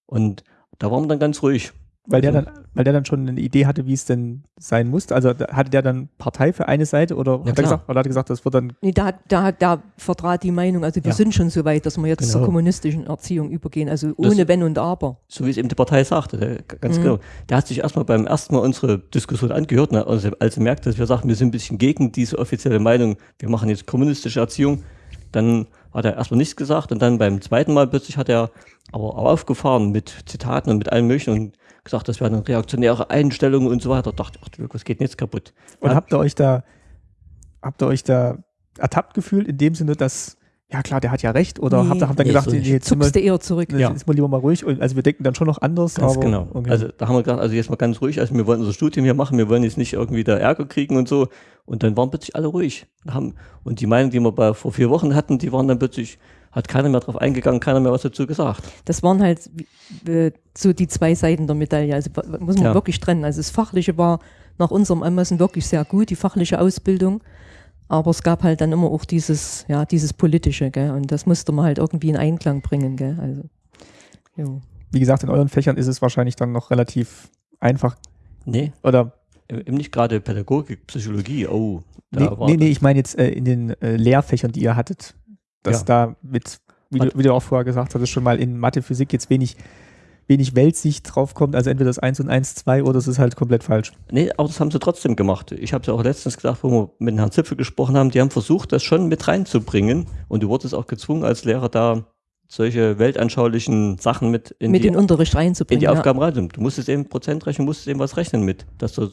Und da waren wir dann ganz ruhig. Weil der, Also- dann, weil der dann schon eine Idee hatte, wie es denn sein muss. Also hatte der dann Partei für eine Seite oder, Ja, hat, er klar. gesagt, oder hat er gesagt, das wird dann Nee, da, hat- da, hat- da vertrat die Meinung, also wir Ja. sind schon so weit, dass wir jetzt zur Genau. kommunistischen Erziehung übergehen, also Das- ohne Wenn und Aber. so wie es eben die Partei sagte, ganz Mhm. genau. Der hat sich erstmal beim ersten Mal unsere Diskussion angehört, ne, also als er merkte, dass wir sagten, wir sind ein bisschen gegen diese offizielle Meinung, wir machen jetzt kommunistische Erziehung, dann hat er erstmal nichts gesagt und dann beim zweiten Mal plötzlich hat er aber aufgefahren mit Zitaten und mit allem möglichen und gesagt, das wäre eine reaktionäre Einstellung und so weiter. Da dachte ich, ach, was geht denn jetzt kaputt? Und habt ihr euch da, habt ihr euch da ertappt gefühlt in dem Sinne, dass, ja klar, der hat ja recht, oder Nee. habt ihr habt ihr Nee, gedacht, so nee, nicht. jetzt Zuckst du eher zurück. jetzt Ja. ist man lieber mal ruhig und also wir denken dann schon noch anders, Ganz aber genau. okay. Also da haben wir gesagt, also jetzt mal ganz ruhig, also wir wollen unser Studium hier machen, wir wollen jetzt nicht irgendwie da Ärger kriegen und so. Und dann waren plötzlich alle ruhig. Und Haben, und die Meinung, die wir bei, vor vier Wochen hatten, die waren dann plötzlich, hat keiner mehr drauf eingegangen, keiner mehr was dazu gesagt. Das waren halt äh, so die zwei Seiten der Medaille. Also muss man Ja. wirklich trennen. Also das Fachliche war nach unserem Ermessen wirklich sehr gut, die fachliche Ausbildung. Aber es gab halt dann immer auch dieses, ja, dieses Politische, gell? Und das musste man halt irgendwie in Einklang bringen, gell? Also, jo. wie gesagt, in euren Fächern ist es wahrscheinlich dann noch relativ einfach Nee, oder eben nicht gerade Pädagogik, Psychologie, oh. Da nee, war nee, nee, ich meine jetzt äh, in den äh, Lehrfächern, die ihr hattet, dass Ja. da mit, wie du, wie du auch vorher gesagt hattest, schon mal in Mathe, Physik jetzt wenig, wenig Weltsicht draufkommt, also entweder das 1 und 1, 2 oder es ist halt komplett falsch. Nee, aber das haben sie trotzdem gemacht. Ich habe es ja auch letztens gesagt, wo wir mit Herrn Zipfel gesprochen haben, die haben versucht, das schon mit reinzubringen. Und du wurdest auch gezwungen, als Lehrer da solche weltanschaulichen Sachen mit in mit die, in den Unterricht in reinzubringen. die ja. Aufgaben rein. Du musstest eben Prozentrechnung, musstest eben was rechnen mit, dass, du,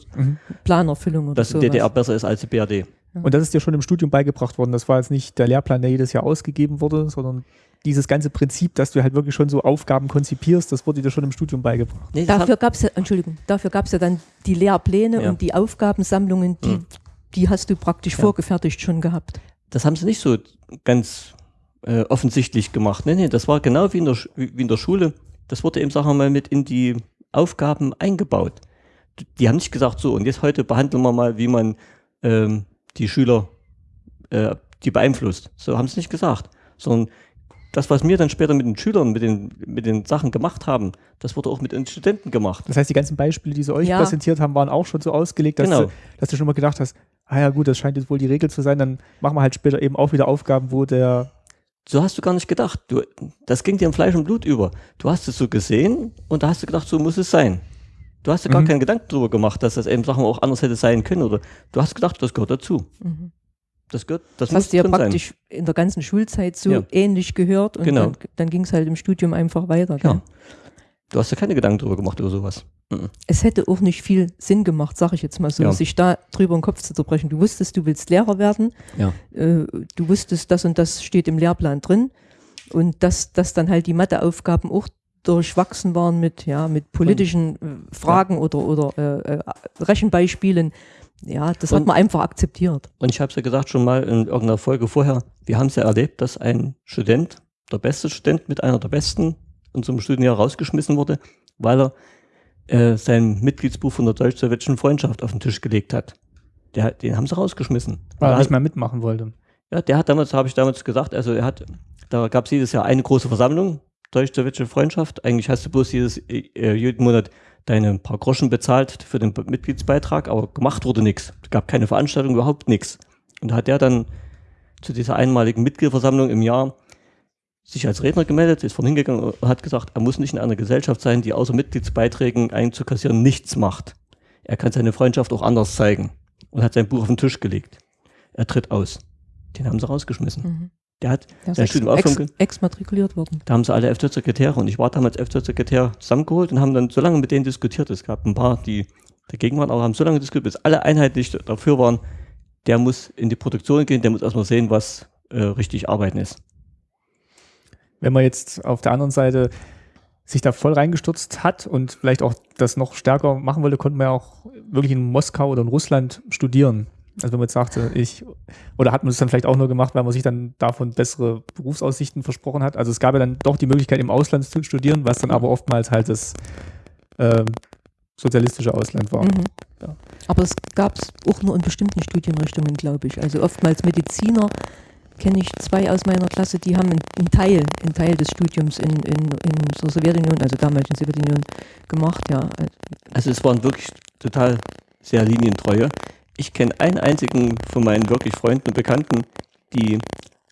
Planerfüllung oder dass die sowas. DDR besser ist als die BRD. Und das ist dir schon im Studium beigebracht worden. Das war jetzt nicht der Lehrplan, der jedes Jahr ausgegeben wurde, sondern dieses ganze Prinzip, dass du halt wirklich schon so Aufgaben konzipierst, das wurde dir schon im Studium beigebracht. Nee, Dafür gab es ja, Entschuldigung, dafür gab es ja dann die Lehrpläne Ja. und die Aufgabensammlungen, die, Mhm. die hast du praktisch Ja. vorgefertigt schon gehabt. das haben sie nicht so ganz äh, offensichtlich gemacht. Nee, nee, das war genau wie in, der, wie in der Schule. Das wurde eben, sagen wir mal, mit in die Aufgaben eingebaut. Die haben nicht gesagt, so, und jetzt heute behandeln wir mal, wie man ähm, die Schüler, äh, die beeinflusst. So haben sie nicht gesagt. Sondern das, was wir dann später mit den Schülern, mit den, mit den Sachen gemacht haben, das wurde auch mit den Studenten gemacht. Das heißt, die ganzen Beispiele, die sie euch Ja. präsentiert haben, waren auch schon so ausgelegt, dass, Genau. du, dass du schon mal gedacht hast, ah ja gut, das scheint jetzt wohl die Regel zu sein, dann machen wir halt später eben auch wieder Aufgaben, wo der So hast du gar nicht gedacht. Du, das ging dir im Fleisch und Blut über. Du hast es so gesehen und da hast du gedacht, so muss es sein. Du hast dir gar Mhm. keinen Gedanken darüber gemacht, dass das eben Sachen auch anders hätte sein können. Oder du hast gedacht, das gehört dazu. Mhm. Das gehört, das, Das hast du ja praktisch in der ganzen Schulzeit so Ja. ähnlich gehört und Genau. dann, dann ging es halt im Studium einfach weiter. sein. gell? Ja. Du hast dir keine Gedanken darüber gemacht über sowas. Mhm. Es hätte auch nicht viel Sinn gemacht, sage ich jetzt mal so, Ja. sich da drüber den Kopf zu zerbrechen. Du wusstest, du willst Lehrer werden, Ja. äh, du wusstest, das und das steht im Lehrplan drin und dass, dass dann halt die Matheaufgaben auch durchwachsen waren mit, ja, mit politischen äh, Fragen oder, oder äh, äh, Rechenbeispielen. Ja, das hat Und- man einfach akzeptiert. Und ich habe es ja gesagt schon mal in irgendeiner Folge vorher, wir haben es ja erlebt, dass ein Student, der beste Student mit einer der besten in so einem Studienjahr rausgeschmissen wurde, weil er äh, sein Mitgliedsbuch von der deutsch-sowjetischen Freundschaft auf den Tisch gelegt hat. Der, den haben sie rausgeschmissen. weil er nicht hat- mehr mitmachen wollte. Ja, der hat damals, habe ich damals gesagt, also er hat, da gab es jedes Jahr eine große Versammlung, deutsch-sowjetische Freundschaft. Eigentlich hast du bloß jedes, äh, jeden Monat deine paar Groschen bezahlt für den Mitgliedsbeitrag, aber gemacht wurde nichts. Es gab keine Veranstaltung, überhaupt nichts. Und da hat der dann zu dieser einmaligen Mitgliederversammlung im Jahr sich als Redner gemeldet, ist vorhin hingegangen und hat gesagt, er muss nicht in einer Gesellschaft sein, die außer Mitgliedsbeiträgen einzukassieren nichts macht. Er kann seine Freundschaft auch anders zeigen und hat sein Buch auf den Tisch gelegt. Er tritt aus. Den haben sie rausgeschmissen. Mhm. Der hat, Der ex, Studium ex, aufhören- exmatrikuliert worden. da haben sie alle FZ-Sekretäre und ich war damals FZ-Sekretär zusammengeholt und haben dann so lange mit denen diskutiert. Es gab ein paar, die dagegen waren, aber haben so lange diskutiert, bis alle einheitlich dafür waren, der muss in die Produktion gehen, der muss erstmal sehen, was äh, richtig arbeiten ist. Wenn man jetzt auf der anderen Seite sich da voll reingestürzt hat und vielleicht auch das noch stärker machen wollte, konnte man ja auch wirklich in Moskau oder in Russland studieren. Also wenn man jetzt sagte, ich, oder hat man es dann vielleicht auch nur gemacht, weil man sich dann davon bessere Berufsaussichten versprochen hat. Also es gab ja dann doch die Möglichkeit, im Ausland zu studieren, was dann aber oftmals halt das ähm, sozialistische Ausland war. Mhm. Ja. Aber es gab es auch nur in bestimmten Studienrichtungen, glaube ich. Also oftmals Mediziner kenne ich zwei aus meiner Klasse, die haben einen Teil, einen Teil des Studiums in, in, in der Sowjetunion, also damals in der Sowjetunion, gemacht, ja. Also es waren wirklich total sehr linientreue. Ich kenne einen einzigen von meinen wirklich Freunden und Bekannten, die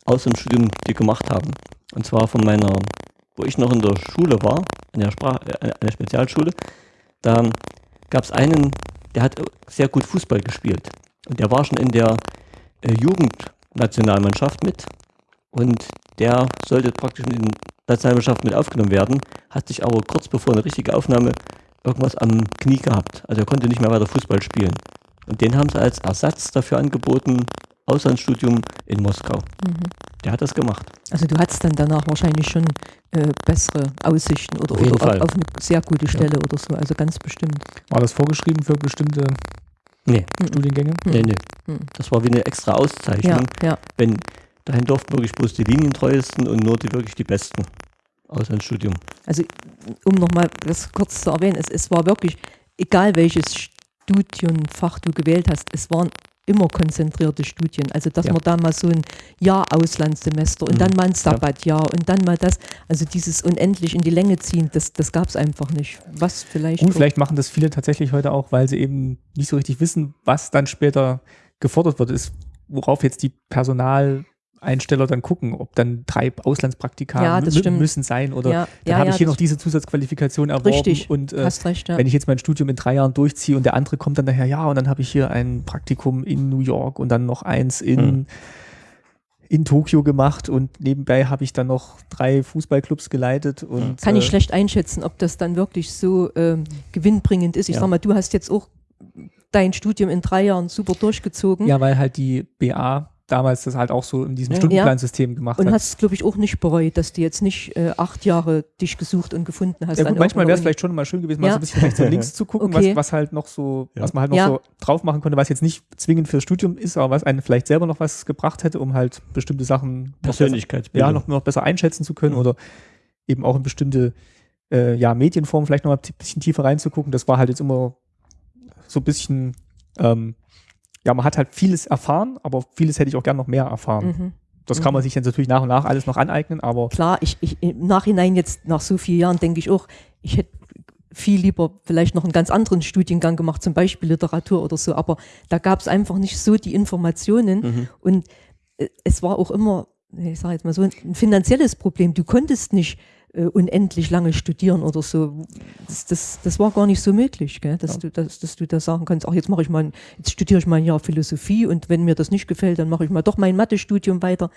aus dem Studium die gemacht haben. Und zwar von meiner, wo ich noch in der Schule war, in der, Sprach, äh, in der Spezialschule, da gab es einen, der hat sehr gut Fußball gespielt. Und der war schon in der äh, Jugendnationalmannschaft mit. Und der sollte praktisch in die Nationalmannschaft mit aufgenommen werden, hat sich aber kurz bevor eine richtige Aufnahme irgendwas am Knie gehabt. Also er konnte nicht mehr weiter Fußball spielen. Und den haben sie als Ersatz dafür angeboten, Auslandsstudium in Moskau. Mhm. Der hat das gemacht. Also du hattest dann danach wahrscheinlich schon äh, bessere Aussichten oder, auf, oder auf, auf, eine sehr gute Stelle ja. oder so, also ganz bestimmt. War das vorgeschrieben für bestimmte nee. Studiengänge? Mhm. Nee, nee. Mhm. Das war wie eine extra Auszeichnung. Ja, ja. Wenn, dahin durften wirklich bloß die Linientreuesten und nur die wirklich die Besten aus einem Studium. Also um nochmal das kurz zu erwähnen, es, es war wirklich, egal welches Studienfach du gewählt hast, es waren immer konzentrierte Studien. Also dass ja. man da mal so ein Jahr Auslandssemester und mhm. dann mal ein Sabbatjahr und dann mal das, also dieses unendlich in die Länge ziehen, das, das gab es einfach nicht. Was vielleicht. Und vielleicht machen das viele tatsächlich heute auch, weil sie eben nicht so richtig wissen, was dann später gefordert wird, ist, worauf jetzt die Personal Einsteller dann gucken, ob dann drei Auslandspraktika ja, müssen sein oder ja, dann ja, habe ich hier noch diese Zusatzqualifikation erworben Richtig, und äh, recht, wenn ich jetzt mein Studium in drei Jahren durchziehe und der andere kommt dann daher, ja und dann habe ich hier ein Praktikum in New York und dann noch eins in hm. in Tokio gemacht und nebenbei habe ich dann noch drei Fußballclubs geleitet und kann ich äh, schlecht einschätzen, ob das dann wirklich so äh, gewinnbringend ist. Ich sag mal, du hast jetzt auch dein Studium in drei Jahren super durchgezogen. Ja, weil halt die BA damals das halt auch so in diesem Stundenplansystem gemacht und hat. Und hast, glaube ich, auch nicht bereut, dass du jetzt nicht äh, acht Jahre dich gesucht und gefunden hast. Ja, gut, manchmal wäre es vielleicht schon mal schön gewesen, mal ja. so ein bisschen rechts und links zu gucken, okay. was, was halt noch so, ja. was man halt noch so drauf machen konnte, was jetzt nicht zwingend fürs Studium ist, aber was einen vielleicht selber noch was gebracht hätte, um halt bestimmte Sachen Persönlichkeitsbildung. ja, noch, noch besser einschätzen zu können mhm. oder eben auch in bestimmte äh, ja, Medienformen vielleicht noch mal ein bisschen tiefer reinzugucken. Das war halt jetzt immer so ein bisschen ähm, ja, man hat halt vieles erfahren, aber vieles hätte ich auch gern noch mehr erfahren. Mhm. Das kann man mhm. sich dann natürlich nach und nach alles noch aneignen, aber. Klar, ich, ich im Nachhinein jetzt nach so vielen Jahren denke ich auch, ich hätte viel lieber vielleicht noch einen ganz anderen Studiengang gemacht, zum Beispiel Literatur oder so, aber da gab es einfach nicht so die Informationen mhm. und äh, es war auch immer, ich sage jetzt mal so, ein finanzielles Problem. Du konntest nicht äh, unendlich lange studieren oder so. Das, das, das war gar nicht so möglich, gell? Dass, ja. du, dass, dass du da sagen kannst, ach, jetzt mache ich mal, jetzt studiere ich mal ein Jahr Philosophie und wenn mir das nicht gefällt, dann mache ich mal doch mein Mathestudium weiter.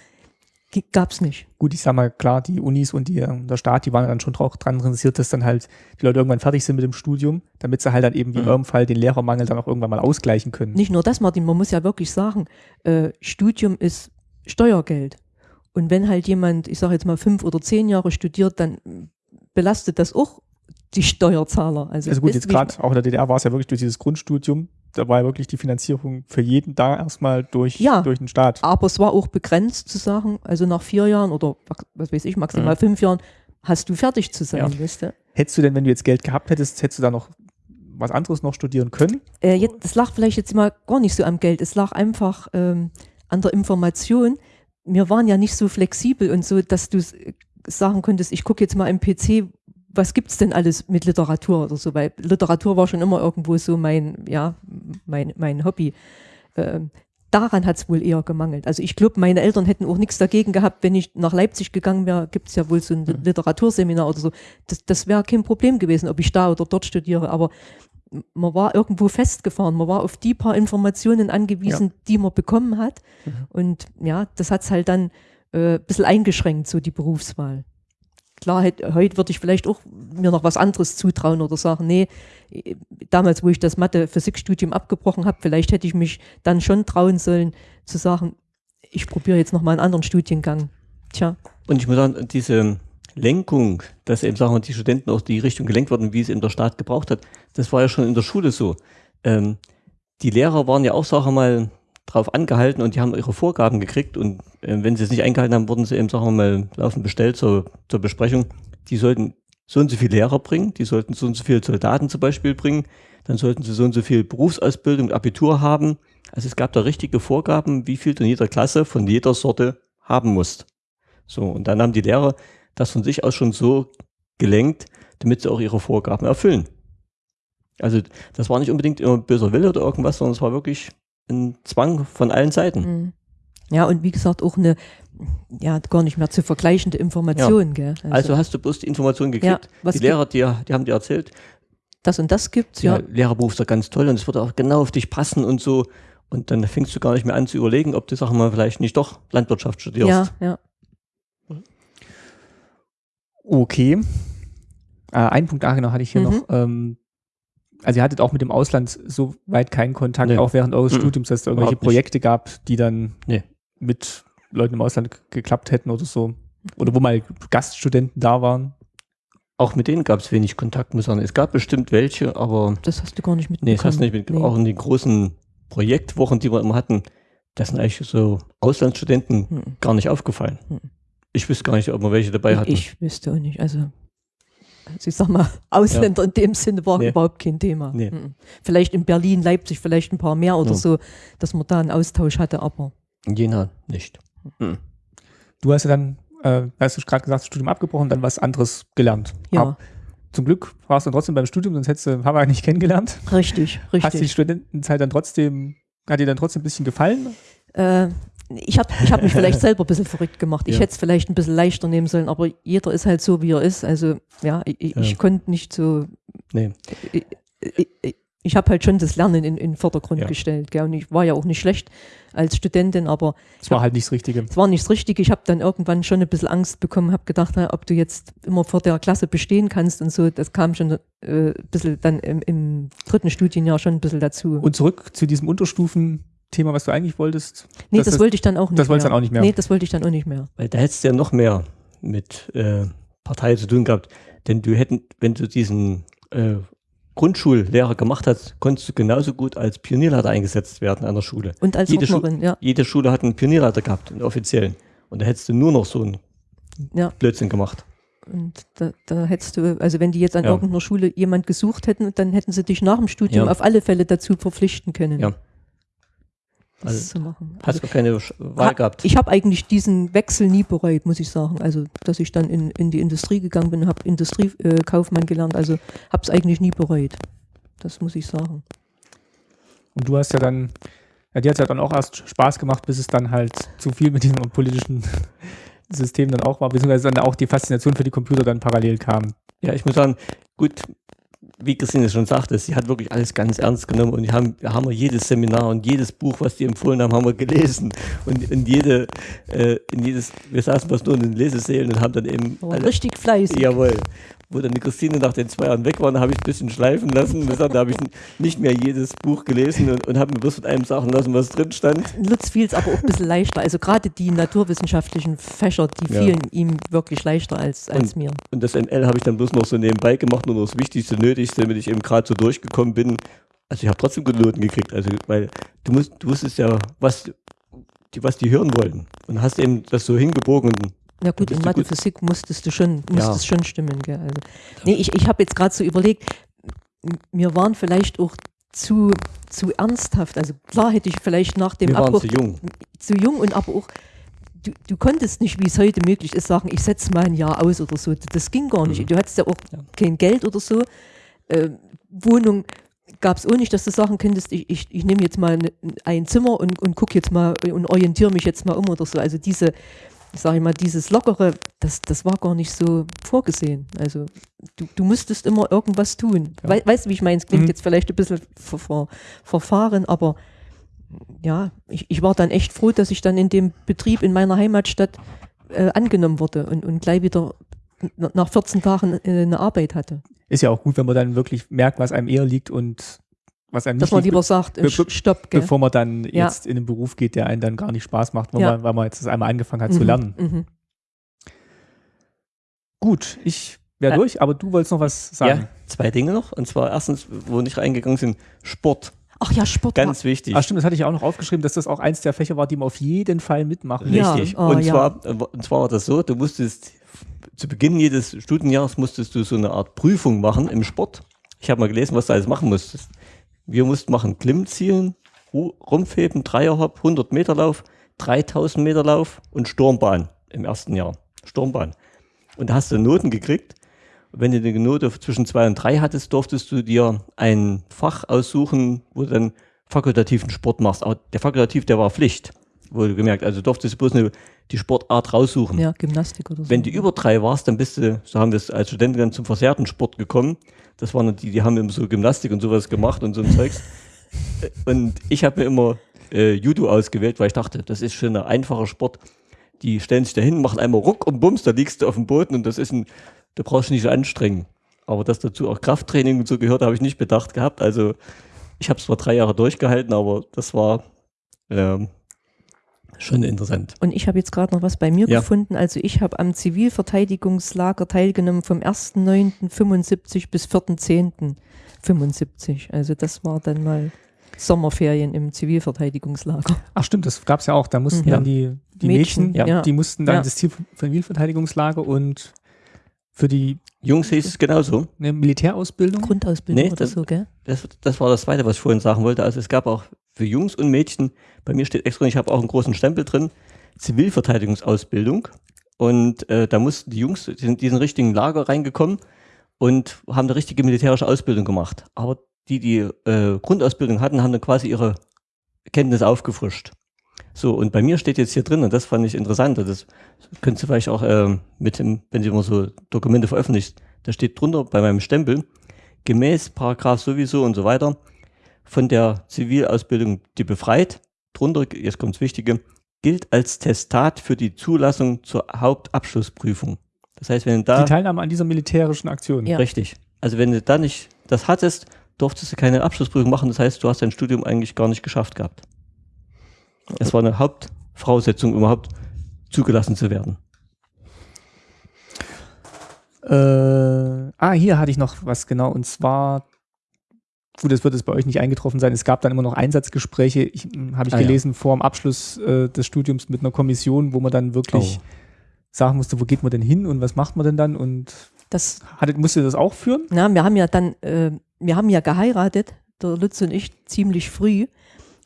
Gab es nicht. Gut, ich sag mal, klar, die Unis und die, der Staat, die waren dann schon auch dran interessiert, dass dann halt die Leute irgendwann fertig sind mit dem Studium, damit sie halt dann eben wie mhm. in eurem Fall den Lehrermangel dann auch irgendwann mal ausgleichen können. Nicht nur das, Martin, man muss ja wirklich sagen, äh, Studium ist Steuergeld. Und wenn halt jemand, ich sage jetzt mal fünf oder zehn Jahre studiert, dann belastet das auch die Steuerzahler. Also, also gut, jetzt gerade auch in der DDR war es ja wirklich durch dieses Grundstudium, da war ja wirklich die Finanzierung für jeden da erstmal durch, ja, durch den Staat. Aber es war auch begrenzt zu sagen, also nach vier Jahren oder was weiß ich, maximal mhm. fünf Jahren hast du fertig zu sein, ja. weißt du? Hättest du denn, wenn du jetzt Geld gehabt hättest, hättest du da noch was anderes noch studieren können? Äh, jetzt, das lag vielleicht jetzt mal gar nicht so am Geld, es lag einfach ähm, an der Information wir waren ja nicht so flexibel und so, dass du sagen konntest, ich gucke jetzt mal im PC, was gibt's denn alles mit Literatur oder so, weil Literatur war schon immer irgendwo so mein, ja, mein, mein Hobby. Ähm, daran hat's wohl eher gemangelt. Also ich glaube, meine Eltern hätten auch nichts dagegen gehabt, wenn ich nach Leipzig gegangen wäre, gibt's ja wohl so ein mhm. Literaturseminar oder so. Das, das wäre kein Problem gewesen, ob ich da oder dort studiere. Aber man war irgendwo festgefahren, man war auf die paar Informationen angewiesen, ja. die man bekommen hat. Mhm. Und ja, das hat es halt dann äh, ein bisschen eingeschränkt, so die Berufswahl. Klar, heute würde ich vielleicht auch mir noch was anderes zutrauen oder sagen, nee, damals, wo ich das Mathe-Physikstudium abgebrochen habe, vielleicht hätte ich mich dann schon trauen sollen, zu sagen, ich probiere jetzt noch mal einen anderen Studiengang. Tja. Und ich muss sagen, diese Lenkung, dass eben sagen wir, die Studenten auch die Richtung gelenkt wurden, wie es eben der Staat gebraucht hat, das war ja schon in der Schule so. Ähm, die Lehrer waren ja auch, sagen wir mal, drauf angehalten und die haben ihre Vorgaben gekriegt und äh, wenn sie es nicht eingehalten haben, wurden sie eben, sagen wir mal, laufend bestellt zur, zur Besprechung. Die sollten so und so viele Lehrer bringen, die sollten so und so viele Soldaten zum Beispiel bringen, dann sollten sie so und so viel Berufsausbildung, Abitur haben. Also es gab da richtige Vorgaben, wie viel in jeder Klasse von jeder Sorte haben musst. So, und dann haben die Lehrer das von sich aus schon so gelenkt, damit sie auch ihre Vorgaben erfüllen. Also das war nicht unbedingt immer böser Wille oder irgendwas, sondern es war wirklich ein Zwang von allen Seiten. Mhm. Ja, und wie gesagt, auch eine ja, gar nicht mehr zu vergleichende Information. Gell? Also, hast du bloß die Information gekriegt. Ja, die Lehrer, die, die haben dir erzählt, das und das gibt's, ja. ja. Lehrerberuf ist ja ganz toll und es wird auch genau auf dich passen und so. Und dann fängst du gar nicht mehr an zu überlegen, ob du, sag mal, vielleicht nicht doch Landwirtschaft studierst. Ja, ja. Okay. Äh, einen Punkt nachher hatte ich hier Mhm. noch. Ähm, also ihr hattet auch mit dem Ausland so weit keinen Kontakt, Nee. auch während eures Mhm. Studiums, dass es irgendwelche. Projekte gab, die dann Nee. mit Leuten im Ausland geklappt hätten oder so. Oder wo mal Gaststudenten da waren. Auch mit denen gab es wenig Kontakt, muss ich sagen. Es gab bestimmt welche, aber Das hast du gar nicht mitbekommen. nee, das hast du nicht mit, auch in den großen Projektwochen, die wir immer hatten, das sind eigentlich so Auslandsstudenten Hm. gar nicht aufgefallen. Hm. Ich wüsste gar nicht, ob wir welche dabei hatten. Ich wüsste auch nicht. Also, also ich sag mal, *laughs* Ausländer in dem Sinne war Nee. überhaupt kein Thema. Nee. Mhm. Vielleicht in Berlin, Leipzig vielleicht ein paar mehr oder Ja. so, dass man da einen Austausch hatte, aber In Jena nicht. Hm. Du hast ja dann, äh, hast du gerade gesagt, das Studium abgebrochen, dann was anderes gelernt. ja, Ab- zum Glück warst du dann trotzdem beim Studium, sonst hättest du Hamburg nicht kennengelernt. richtig, Hast die richtig. Studentenzeit dann trotzdem, hat dir dann trotzdem ein bisschen gefallen? Äh, ich habe ich hab mich vielleicht *laughs* selber ein bisschen verrückt gemacht. Ich Ja. hätte es vielleicht ein bisschen leichter nehmen sollen, aber jeder ist halt so, wie er ist. Also ja, ich, ich, Ja. konnte nicht so. Nee. Ich, ich, ich habe halt schon das Lernen in, in den Vordergrund Ja. gestellt. Gell? Und ich war ja auch nicht schlecht als Studentin, aber Das war halt nicht das Richtige. es war nicht das Richtige. Ich habe dann irgendwann schon ein bisschen Angst bekommen, habe gedacht, na, ob du jetzt immer vor der Klasse bestehen kannst und so. Das kam schon äh, ein bisschen dann im, im dritten Studienjahr schon ein bisschen dazu. Und zurück zu diesem Unterstufen-Thema, was du eigentlich wolltest. nee, das das, wollte ich dann auch nicht das mehr. wolltest du dann auch nicht mehr. Nee, das wollte ich dann auch nicht mehr. Weil da hättest du ja noch mehr mit äh, Partei zu tun gehabt. Denn du hätten, wenn du diesen äh, Grundschullehrer gemacht hast, konntest du genauso gut als Pionierleiter eingesetzt werden an der Schule. Und als Jede Schu- Ordnerin, ja. Jede Schule hat einen Pionierleiter gehabt, einen offiziellen. Und da hättest du nur noch so einen Ja. Blödsinn gemacht. Und da, da hättest du, also wenn die jetzt an Ja. irgendeiner Schule jemand gesucht hätten, dann hätten sie dich nach dem Studium Ja. auf alle Fälle dazu verpflichten können, Ja. Das Also, zu machen. Hast du keine Sch- Wahl Ha- gehabt. Ich habe eigentlich diesen Wechsel nie bereut, muss ich sagen. Also, dass ich dann in, in die Industrie gegangen bin, habe Industriekaufmann äh, gelernt, also habe es eigentlich nie bereut. Das muss ich sagen. Und du hast ja dann, ja, dir hat es ja dann auch erst Spaß gemacht, bis es dann halt zu viel mit diesem politischen *laughs* System dann auch war, beziehungsweise dann auch die Faszination für die Computer dann parallel kam. Ja, ich muss sagen, gut, wie Christine schon sagte, sie hat wirklich alles ganz ernst genommen und wir haben, wir haben jedes Seminar und jedes Buch, was die empfohlen haben, haben wir gelesen. Und in jede, äh, in jedes, wir saßen fast nur in den Lesesälen und haben dann eben Aber alle, richtig fleißig. jawohl. Wo dann die Christine nach den zwei Jahren weg war, habe ich ein bisschen schleifen lassen. Gesagt, da habe ich nicht mehr jedes Buch gelesen und, und habe mir bloß von einem sagen lassen, was drin stand. Lutz fiel es aber auch ein bisschen leichter. Also gerade die naturwissenschaftlichen Fächer, die Ja. fielen ihm wirklich leichter als, als Und- mir. Und das ML habe ich dann bloß noch so nebenbei gemacht, nur noch das Wichtigste, Nötigste, damit ich eben gerade so durchgekommen bin. Also ich habe trotzdem gute Noten gekriegt, also weil du musst, du wusstest ja, was die, was die hören wollten. Und hast eben das so hingebogen und Ja gut, in Mathe, gut. Physik musstest du schon, Ja. musstest schon stimmen. Gell? Also, nee, ich, ich habe jetzt gerade so überlegt, mir waren vielleicht auch zu, zu ernsthaft. Also klar hätte ich vielleicht nach dem wir Abbruch zu jung. zu jung und aber auch, du, du konntest nicht, wie es heute möglich ist, sagen, ich setze mal ein Jahr aus oder so. Das ging gar nicht. Mhm. Du hattest ja auch Ja. kein Geld oder so. Äh, Wohnung gab es auch nicht, dass du sagen könntest, ich, ich, ich nehme jetzt mal ne- ein Zimmer und, und gucke jetzt mal und orientiere mich jetzt mal um oder so. Also diese, sage ich mal, dieses Lockere, das, das war gar nicht so vorgesehen. Also du, du musstest immer irgendwas tun. Ja. Wei, weißt du, wie ich meine? Es klingt Mhm. jetzt vielleicht ein bisschen ver, ver, verfahren, aber ja, ich, ich war dann echt froh, dass ich dann in dem Betrieb in meiner Heimatstadt äh, angenommen wurde und, und gleich wieder nach 14 Tagen äh, eine Arbeit hatte. Ist ja auch gut, wenn man dann wirklich merkt, was einem eher liegt und was einem Dass nicht man lieber sagt, äh, be- be- stopp, gell? bevor man dann Ja. jetzt in einen Beruf geht, der einen dann gar nicht Spaß macht, weil, Ja. man, weil man jetzt das einmal angefangen hat zu Mhm, lernen. Mhm. Gut, ich wäre Ja. durch, aber du wolltest noch was sagen. Ja, zwei Dinge noch. Und zwar erstens, wo wir nicht reingegangen sind, Sport. Ach ja, Sport. Ganz wichtig. Ah, stimmt, das hatte ich auch noch aufgeschrieben, dass das auch eins der Fächer war, die man auf jeden Fall mitmachen Ja. Richtig. oh, und, ja. zwar, äh, und zwar war das so, du musstest zu Beginn jedes Studienjahres musstest du so eine Art Prüfung machen im Sport. Ich habe mal gelesen, was du alles machen musstest. Wir mussten machen Klimmzielen, Ru- Rumpfheben, Dreierhopp, 100 Meter Lauf, 3000 Meter Lauf und Sturmbahn im ersten Jahr. Sturmbahn. Und da hast du Noten gekriegt. Und wenn du eine Note zwischen zwei und drei hattest, durftest du dir ein Fach aussuchen, wo du dann fakultativen Sport machst. Aber der Fakultativ, der war Pflicht, wurde gemerkt. Also durftest du bloß eine, die Sportart raussuchen. Ja, Gymnastik oder so. Wenn du über drei warst, dann bist du, so haben wir es als Studenten dann zum versehrten Sport gekommen. Das waren die, die haben immer so Gymnastik und sowas gemacht und so ein Zeugs. *laughs* Und ich habe mir immer äh, Judo ausgewählt, weil ich dachte, das ist schon ein einfacher Sport. Die stellen sich dahin, machen einmal Ruck und Bums, da liegst du auf dem Boden und das ist ein, da brauchst du nicht so anstrengen. Aber dass dazu auch Krafttraining und so gehört, habe ich nicht bedacht gehabt. Also ich habe es zwar drei Jahre durchgehalten, aber das war ähm, schon interessant. Und ich habe jetzt gerade noch was bei mir Ja. gefunden. Also ich habe am Zivilverteidigungslager teilgenommen vom 1.9.75 bis 4.10.75. Also das war dann mal Sommerferien im Zivilverteidigungslager. Ach stimmt, das gab es ja auch. Da mussten Mhm. dann die, die Mädchen, Mädchen, ja. die mussten dann Ja. das Zivilverteidigungslager und für die Jungs hieß es genauso. ne, Militärausbildung. Grundausbildung Nee, oder das- so, gell? Das, das war das Zweite, was ich vorhin sagen wollte. Also es gab auch für Jungs und Mädchen, bei mir steht extra, ich habe auch einen großen Stempel drin, Zivilverteidigungsausbildung. Und äh, da mussten die Jungs in diesen richtigen Lager reingekommen und haben eine richtige militärische Ausbildung gemacht. Aber die, die äh, Grundausbildung hatten, haben dann quasi ihre Kenntnisse aufgefrischt. So, und bei mir steht jetzt hier drin, und das fand ich interessant, das könnt ihr vielleicht auch ähm, mit dem, wenn ihr immer so Dokumente veröffentlicht, da steht drunter bei meinem Stempel, gemäß Paragraph sowieso und so weiter, von der Zivilausbildung die befreit, drunter, jetzt kommt das Wichtige, gilt als Testat für die Zulassung zur Hauptabschlussprüfung. Das heißt, wenn du da, Die Teilnahme an dieser militärischen Aktion. Ja. richtig, also wenn du da nicht das hattest, durftest du keine Abschlussprüfung machen, das heißt, du hast dein Studium eigentlich gar nicht geschafft gehabt. Das war eine Hauptvoraussetzung, um überhaupt zugelassen zu werden. Äh, ah, hier hatte ich noch was genau. Und zwar, gut, das wird es bei euch nicht eingetroffen sein. Es gab dann immer noch Einsatzgespräche, ich, hm, habe ich Ah, ja. gelesen, vor dem Abschluss äh, des Studiums mit einer Kommission, wo man dann wirklich Oh. sagen musste, wo geht man denn hin und was macht man denn dann? Und Das, hattet, musste das auch führen? na, wir haben ja dann, äh, wir haben ja geheiratet, der Lutz und ich, ziemlich früh,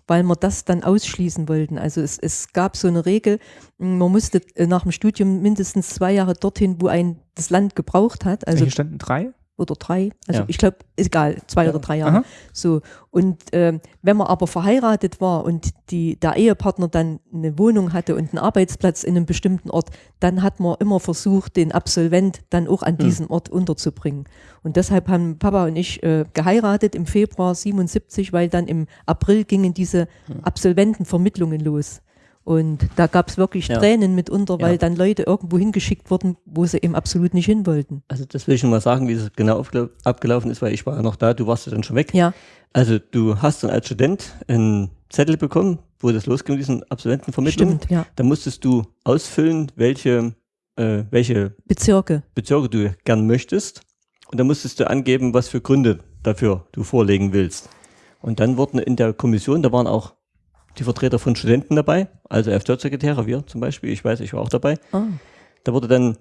weil wir das dann ausschließen wollten. Also es, es gab so eine Regel, m, man musste äh, nach dem Studium mindestens zwei Jahre dorthin, wo ein das Land gebraucht hat. Also Hier standen drei. Oder drei. Also Ja. ich glaube, ist egal, zwei oder drei Jahre. Aha. So. Und ähm, wenn man aber verheiratet war und die, der Ehepartner dann eine Wohnung hatte und einen Arbeitsplatz in einem bestimmten Ort, dann hat man immer versucht, den Absolvent dann auch an diesem Ort unterzubringen. Und deshalb haben Papa und ich äh, geheiratet im Februar 77, weil dann im April gingen diese Absolventenvermittlungen los. Und da gab es wirklich Ja. Tränen mitunter, weil Ja. dann Leute irgendwo hingeschickt wurden, wo sie eben absolut nicht hin wollten. Also das will ich schon mal sagen, wie es genau abgelaufen ist, weil ich war ja noch da, du warst ja dann schon weg. Ja, Also du hast dann als Student einen Zettel bekommen, wo das losging mit diesen Absolventenvermittlungen. stimmt, ja. Da musstest du ausfüllen, welche, äh, welche Bezirke. Bezirke du gern möchtest. Und dann musstest du angeben, was für Gründe dafür du vorlegen willst. Und dann wurden in der Kommission, da waren auch die Vertreter von Studenten dabei, also FJ-Sekretäre, wir zum Beispiel, ich weiß, ich war auch dabei. Ah. Da wurde dann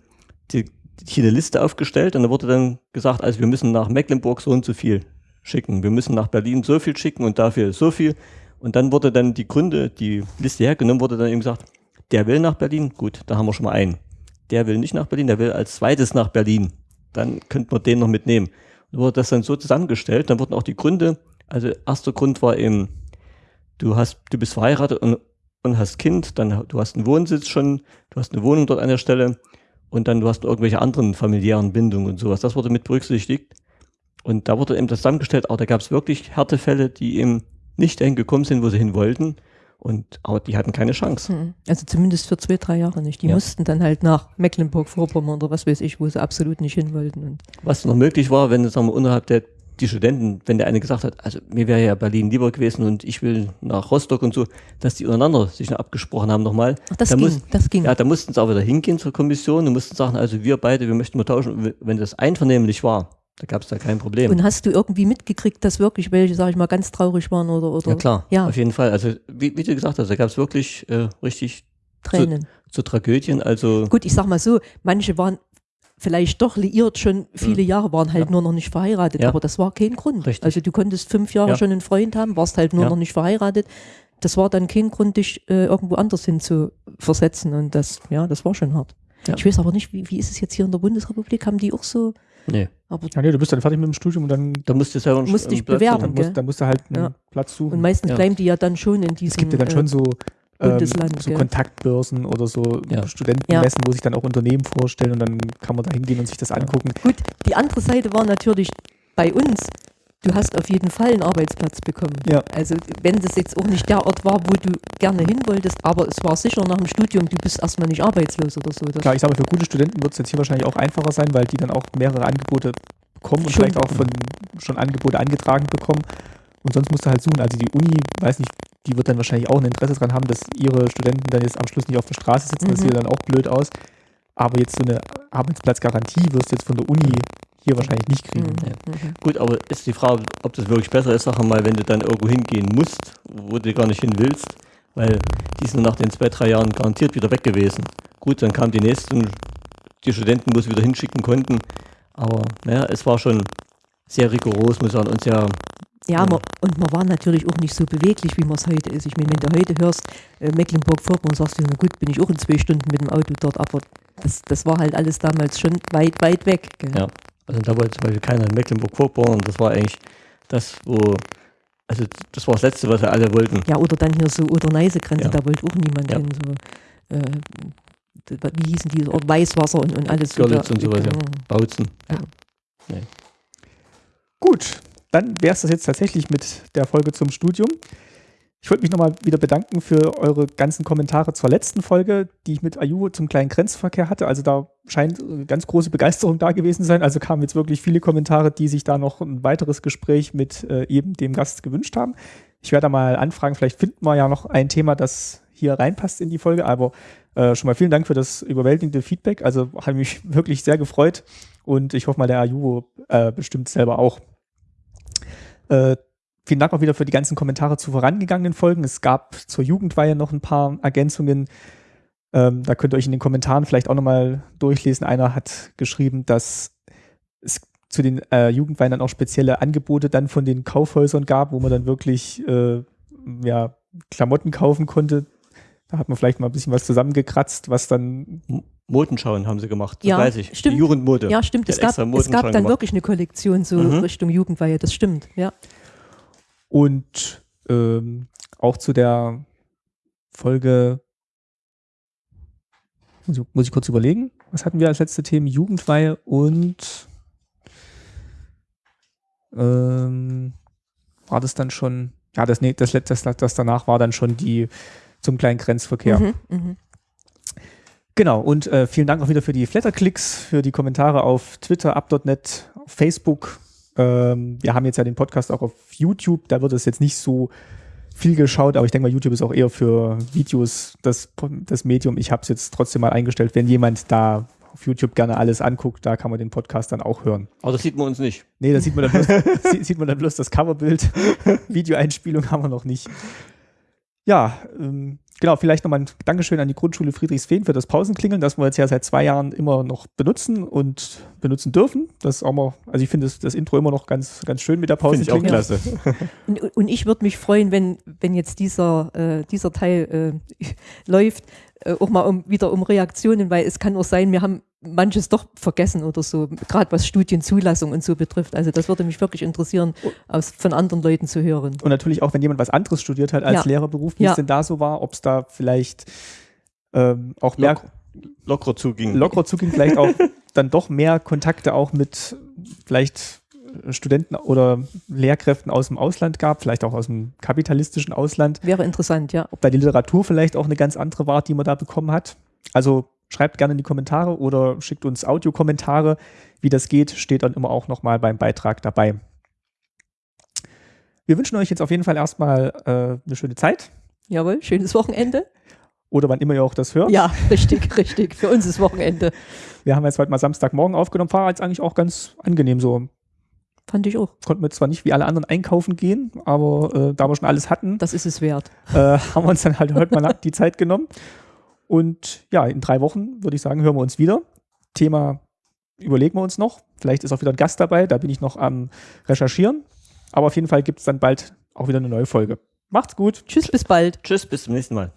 die, hier eine Liste aufgestellt und da wurde dann gesagt, also wir müssen nach Mecklenburg so und so viel schicken, wir müssen nach Berlin so viel schicken und dafür so viel. Und dann wurde dann die Gründe, die Liste hergenommen, wurde dann eben gesagt, der will nach Berlin, gut, da haben wir schon mal einen. Der will nicht nach Berlin, der will als zweites nach Berlin. Dann könnte man den noch mitnehmen. Und wurde das dann so zusammengestellt, dann wurden auch die Gründe, also erster Grund war eben, du hast, du bist verheiratet und, und hast Kind, dann du hast einen Wohnsitz schon, du hast eine Wohnung dort an der Stelle und dann du hast irgendwelche anderen familiären Bindungen und sowas. Das wurde mit berücksichtigt. Und da wurde eben das zusammengestellt, aber da gab es wirklich Härtefälle, die eben nicht dahin gekommen sind, wo sie hin wollten. Und aber die hatten keine Chance. Mhm. Also zumindest für zwei, drei Jahre nicht. Die Ja. mussten dann halt nach Mecklenburg-Vorpommern oder was weiß ich, wo sie absolut nicht hin wollten. Und Was noch möglich war, wenn sagen wir, unterhalb der die Studenten, wenn der eine gesagt hat, also mir wäre ja Berlin lieber gewesen und ich will nach Rostock und so, dass die untereinander sich noch abgesprochen haben nochmal. Ach, das Da ging, muss- das ging. Ja, da mussten sie auch wieder hingehen zur Kommission und mussten sagen, also wir beide, wir möchten mal tauschen. Und Wenn das einvernehmlich war, da gab es da kein Problem. Und hast du irgendwie mitgekriegt, dass wirklich welche, sag ich mal, ganz traurig waren oder, oder ja klar, Ja. auf jeden Fall. Also wie, wie du gesagt hast, da gab es wirklich äh, richtig Tränen? zu Tragödien. Also Gut, ich sag mal so, manche waren vielleicht doch liiert schon viele Jahre, waren halt Ja. nur noch nicht verheiratet, Ja. aber das war kein Grund. Richtig. Also du konntest fünf Jahre Ja. schon einen Freund haben, warst halt nur Ja. noch nicht verheiratet. das war dann kein Grund, dich äh, irgendwo anders hin zu versetzen. Und das, ja, das war schon hart. Ja. Ich weiß aber nicht, wie, wie ist es jetzt hier in der Bundesrepublik? Haben die auch so, Nee, aber Ja, nee, du bist dann fertig mit dem Studium und dann, da musst du selber einen Musst einen dich Platz bewerben. dann, musst, dann musst du halt einen Ja. Platz suchen. und meistens Ja. bleiben die ja dann schon in diesem. es gibt ja dann äh, schon so, ähm, Bundesland, so gell? Kontaktbörsen oder so Ja. Studentenmessen, wo sich dann auch Unternehmen vorstellen und dann kann man da hingehen und sich das angucken. Gut, die andere Seite war natürlich bei uns, du hast auf jeden Fall einen Arbeitsplatz bekommen. Ja. Also wenn das jetzt auch nicht der Ort war, wo du gerne hin wolltest, aber es war sicher nach dem Studium, du bist erstmal nicht arbeitslos oder so. Klar, ich sage mal, für gute Studenten wird es jetzt hier wahrscheinlich auch einfacher sein, weil die dann auch mehrere Angebote bekommen und Schon. vielleicht auch von schon Angebote angetragen bekommen. Und sonst musst du halt suchen. Also die Uni, weiß nicht, die wird dann wahrscheinlich auch ein Interesse daran haben, dass ihre Studenten dann jetzt am Schluss nicht auf der Straße sitzen. Das Mhm. sieht dann auch blöd aus. Aber jetzt so eine Arbeitsplatzgarantie wirst du jetzt von der Uni hier wahrscheinlich nicht kriegen. Mhm, mhm. Gut, aber ist die Frage, ob das wirklich besser ist, sag mal, wenn du dann irgendwo hingehen musst, wo du gar nicht hin willst, weil die sind nach den zwei, drei Jahren garantiert wieder weg gewesen. Gut, dann kamen die nächsten, die Studenten, wo sie wieder hinschicken konnten, aber naja, es war schon sehr rigoros, muss und sehr, Ja, Ja. man, und man war natürlich auch nicht so beweglich, wie man es heute ist. Ich meine, wenn du heute hörst, äh, Mecklenburg-Vorpommern, sagst du, na gut, bin ich auch in zwei Stunden mit dem Auto dort, aber das, das war halt alles damals schon weit, weit weg. Gell? Ja. also da wollte zum Beispiel keiner in Mecklenburg-Vorpommern, das war eigentlich das, wo, also das war das Letzte, was wir alle wollten. Ja, oder dann hier so Oder-Neiße-Grenze, Ja. da wollte auch niemand Ja. hin. So, äh, wie hießen die? Weißwasser und, und alles. so Görlitz da- und sowas, ja. Bautzen. Gut, dann wäre es das jetzt tatsächlich mit der Folge zum Studium. Ich wollte mich nochmal wieder bedanken für eure ganzen Kommentare zur letzten Folge, die ich mit Ayu zum kleinen Grenzverkehr hatte. Also da scheint äh, ganz große Begeisterung da gewesen sein. Also kamen jetzt wirklich viele Kommentare, die sich da noch ein weiteres Gespräch mit äh, eben dem Gast gewünscht haben. Ich werde da mal anfragen, vielleicht finden wir ja noch ein Thema, das hier reinpasst in die Folge. Aber äh, schon mal vielen Dank für das überwältigende Feedback. Also hat mich *laughs* wirklich sehr gefreut und ich hoffe mal, der Ayu äh, bestimmt selber auch. Äh, vielen Dank auch wieder für die ganzen Kommentare zu vorangegangenen Folgen. Es gab zur Jugendweihe noch ein paar Ergänzungen. Ähm, da könnt ihr euch in den Kommentaren vielleicht auch nochmal durchlesen. Einer hat geschrieben, dass es zu den äh, Jugendweihen dann auch spezielle Angebote dann von den Kaufhäusern gab, wo man dann wirklich äh, ja, Klamotten kaufen konnte. Da hat man vielleicht mal ein bisschen was zusammengekratzt, was dann Modenschauen haben sie gemacht, das Ja, weiß ich. stimmt. Die Jugendmode. Ja, stimmt. Es gab, es gab dann gemacht. wirklich eine Kollektion so Mhm. Richtung Jugendweihe, das stimmt. Ja. Und ähm, auch zu der Folge, muss ich, muss ich kurz überlegen, was hatten wir als letzte Themen? Jugendweihe und ähm, war das dann schon, ja, das, nee, das, letzte- das, das danach war dann schon die zum kleinen Grenzverkehr. Mhm, mhm. Genau, und äh, vielen Dank auch wieder für die Flatterklicks, für die Kommentare auf Twitter, up.net, auf Facebook. Ähm, wir haben jetzt ja den Podcast auch auf YouTube, da wird es jetzt nicht so viel geschaut, aber ich denke mal, YouTube ist auch eher für Videos das, das Medium. Ich habe es jetzt trotzdem mal eingestellt, wenn jemand da auf YouTube gerne alles anguckt, da kann man den Podcast dann auch hören. Aber das sieht man uns nicht. Nee, da sieht man dann bloß, *laughs* sieht man dann bloß das Coverbild. *laughs* Videoeinspielung haben wir noch nicht. Ja, ähm, genau, vielleicht nochmal ein Dankeschön an die Grundschule Friedrichsfehn für das Pausenklingeln, das wir jetzt ja seit zwei Jahren immer noch benutzen und benutzen dürfen. Das ist auch mal, also ich finde das, das Intro immer noch ganz, ganz schön mit der Finde ich auch klasse. *laughs* Und, und ich würde mich freuen, wenn, wenn jetzt dieser, äh, dieser Teil äh, *laughs* läuft, auch mal um, wieder um Reaktionen, weil es kann auch sein, wir haben manches doch vergessen oder so, gerade was Studienzulassung und so betrifft. Also das würde mich wirklich interessieren, aus, von anderen Leuten zu hören. Und natürlich auch, wenn jemand was anderes studiert hat als Ja. Lehrerberuf, wie Ja. es denn da so war, ob es da vielleicht ähm, auch mehr Lock, lockerer zuging. lockerer zuging, vielleicht auch *laughs* dann doch mehr Kontakte auch mit vielleicht Studenten oder Lehrkräften aus dem Ausland gab, vielleicht auch aus dem kapitalistischen Ausland, Wäre interessant, ja. ob da die Literatur vielleicht auch eine ganz andere war, die man da bekommen hat. Also schreibt gerne in die Kommentare oder schickt uns Audiokommentare. Wie das geht, steht dann immer auch nochmal beim Beitrag dabei. Wir wünschen euch jetzt auf jeden Fall erstmal äh, eine schöne Zeit Jawohl, schönes Wochenende. oder wann immer ihr auch das hört. Ja, richtig, *laughs* richtig. Für uns ist Wochenende. Wir haben jetzt heute mal Samstagmorgen aufgenommen, war jetzt eigentlich auch ganz angenehm so. Fand ich auch. konnten wir zwar nicht wie alle anderen einkaufen gehen, aber äh, da wir schon alles hatten, Das ist es wert. äh, *laughs* haben wir uns dann halt heute mal *laughs* die Zeit genommen. Und ja, in drei Wochen würde ich sagen, hören wir uns wieder. Thema überlegen wir uns noch. Vielleicht ist auch wieder ein Gast dabei, da bin ich noch am Recherchieren. Aber auf jeden Fall gibt es dann bald auch wieder eine neue Folge. Macht's gut. Tschüss, bis bald. Tschüss, bis zum nächsten Mal.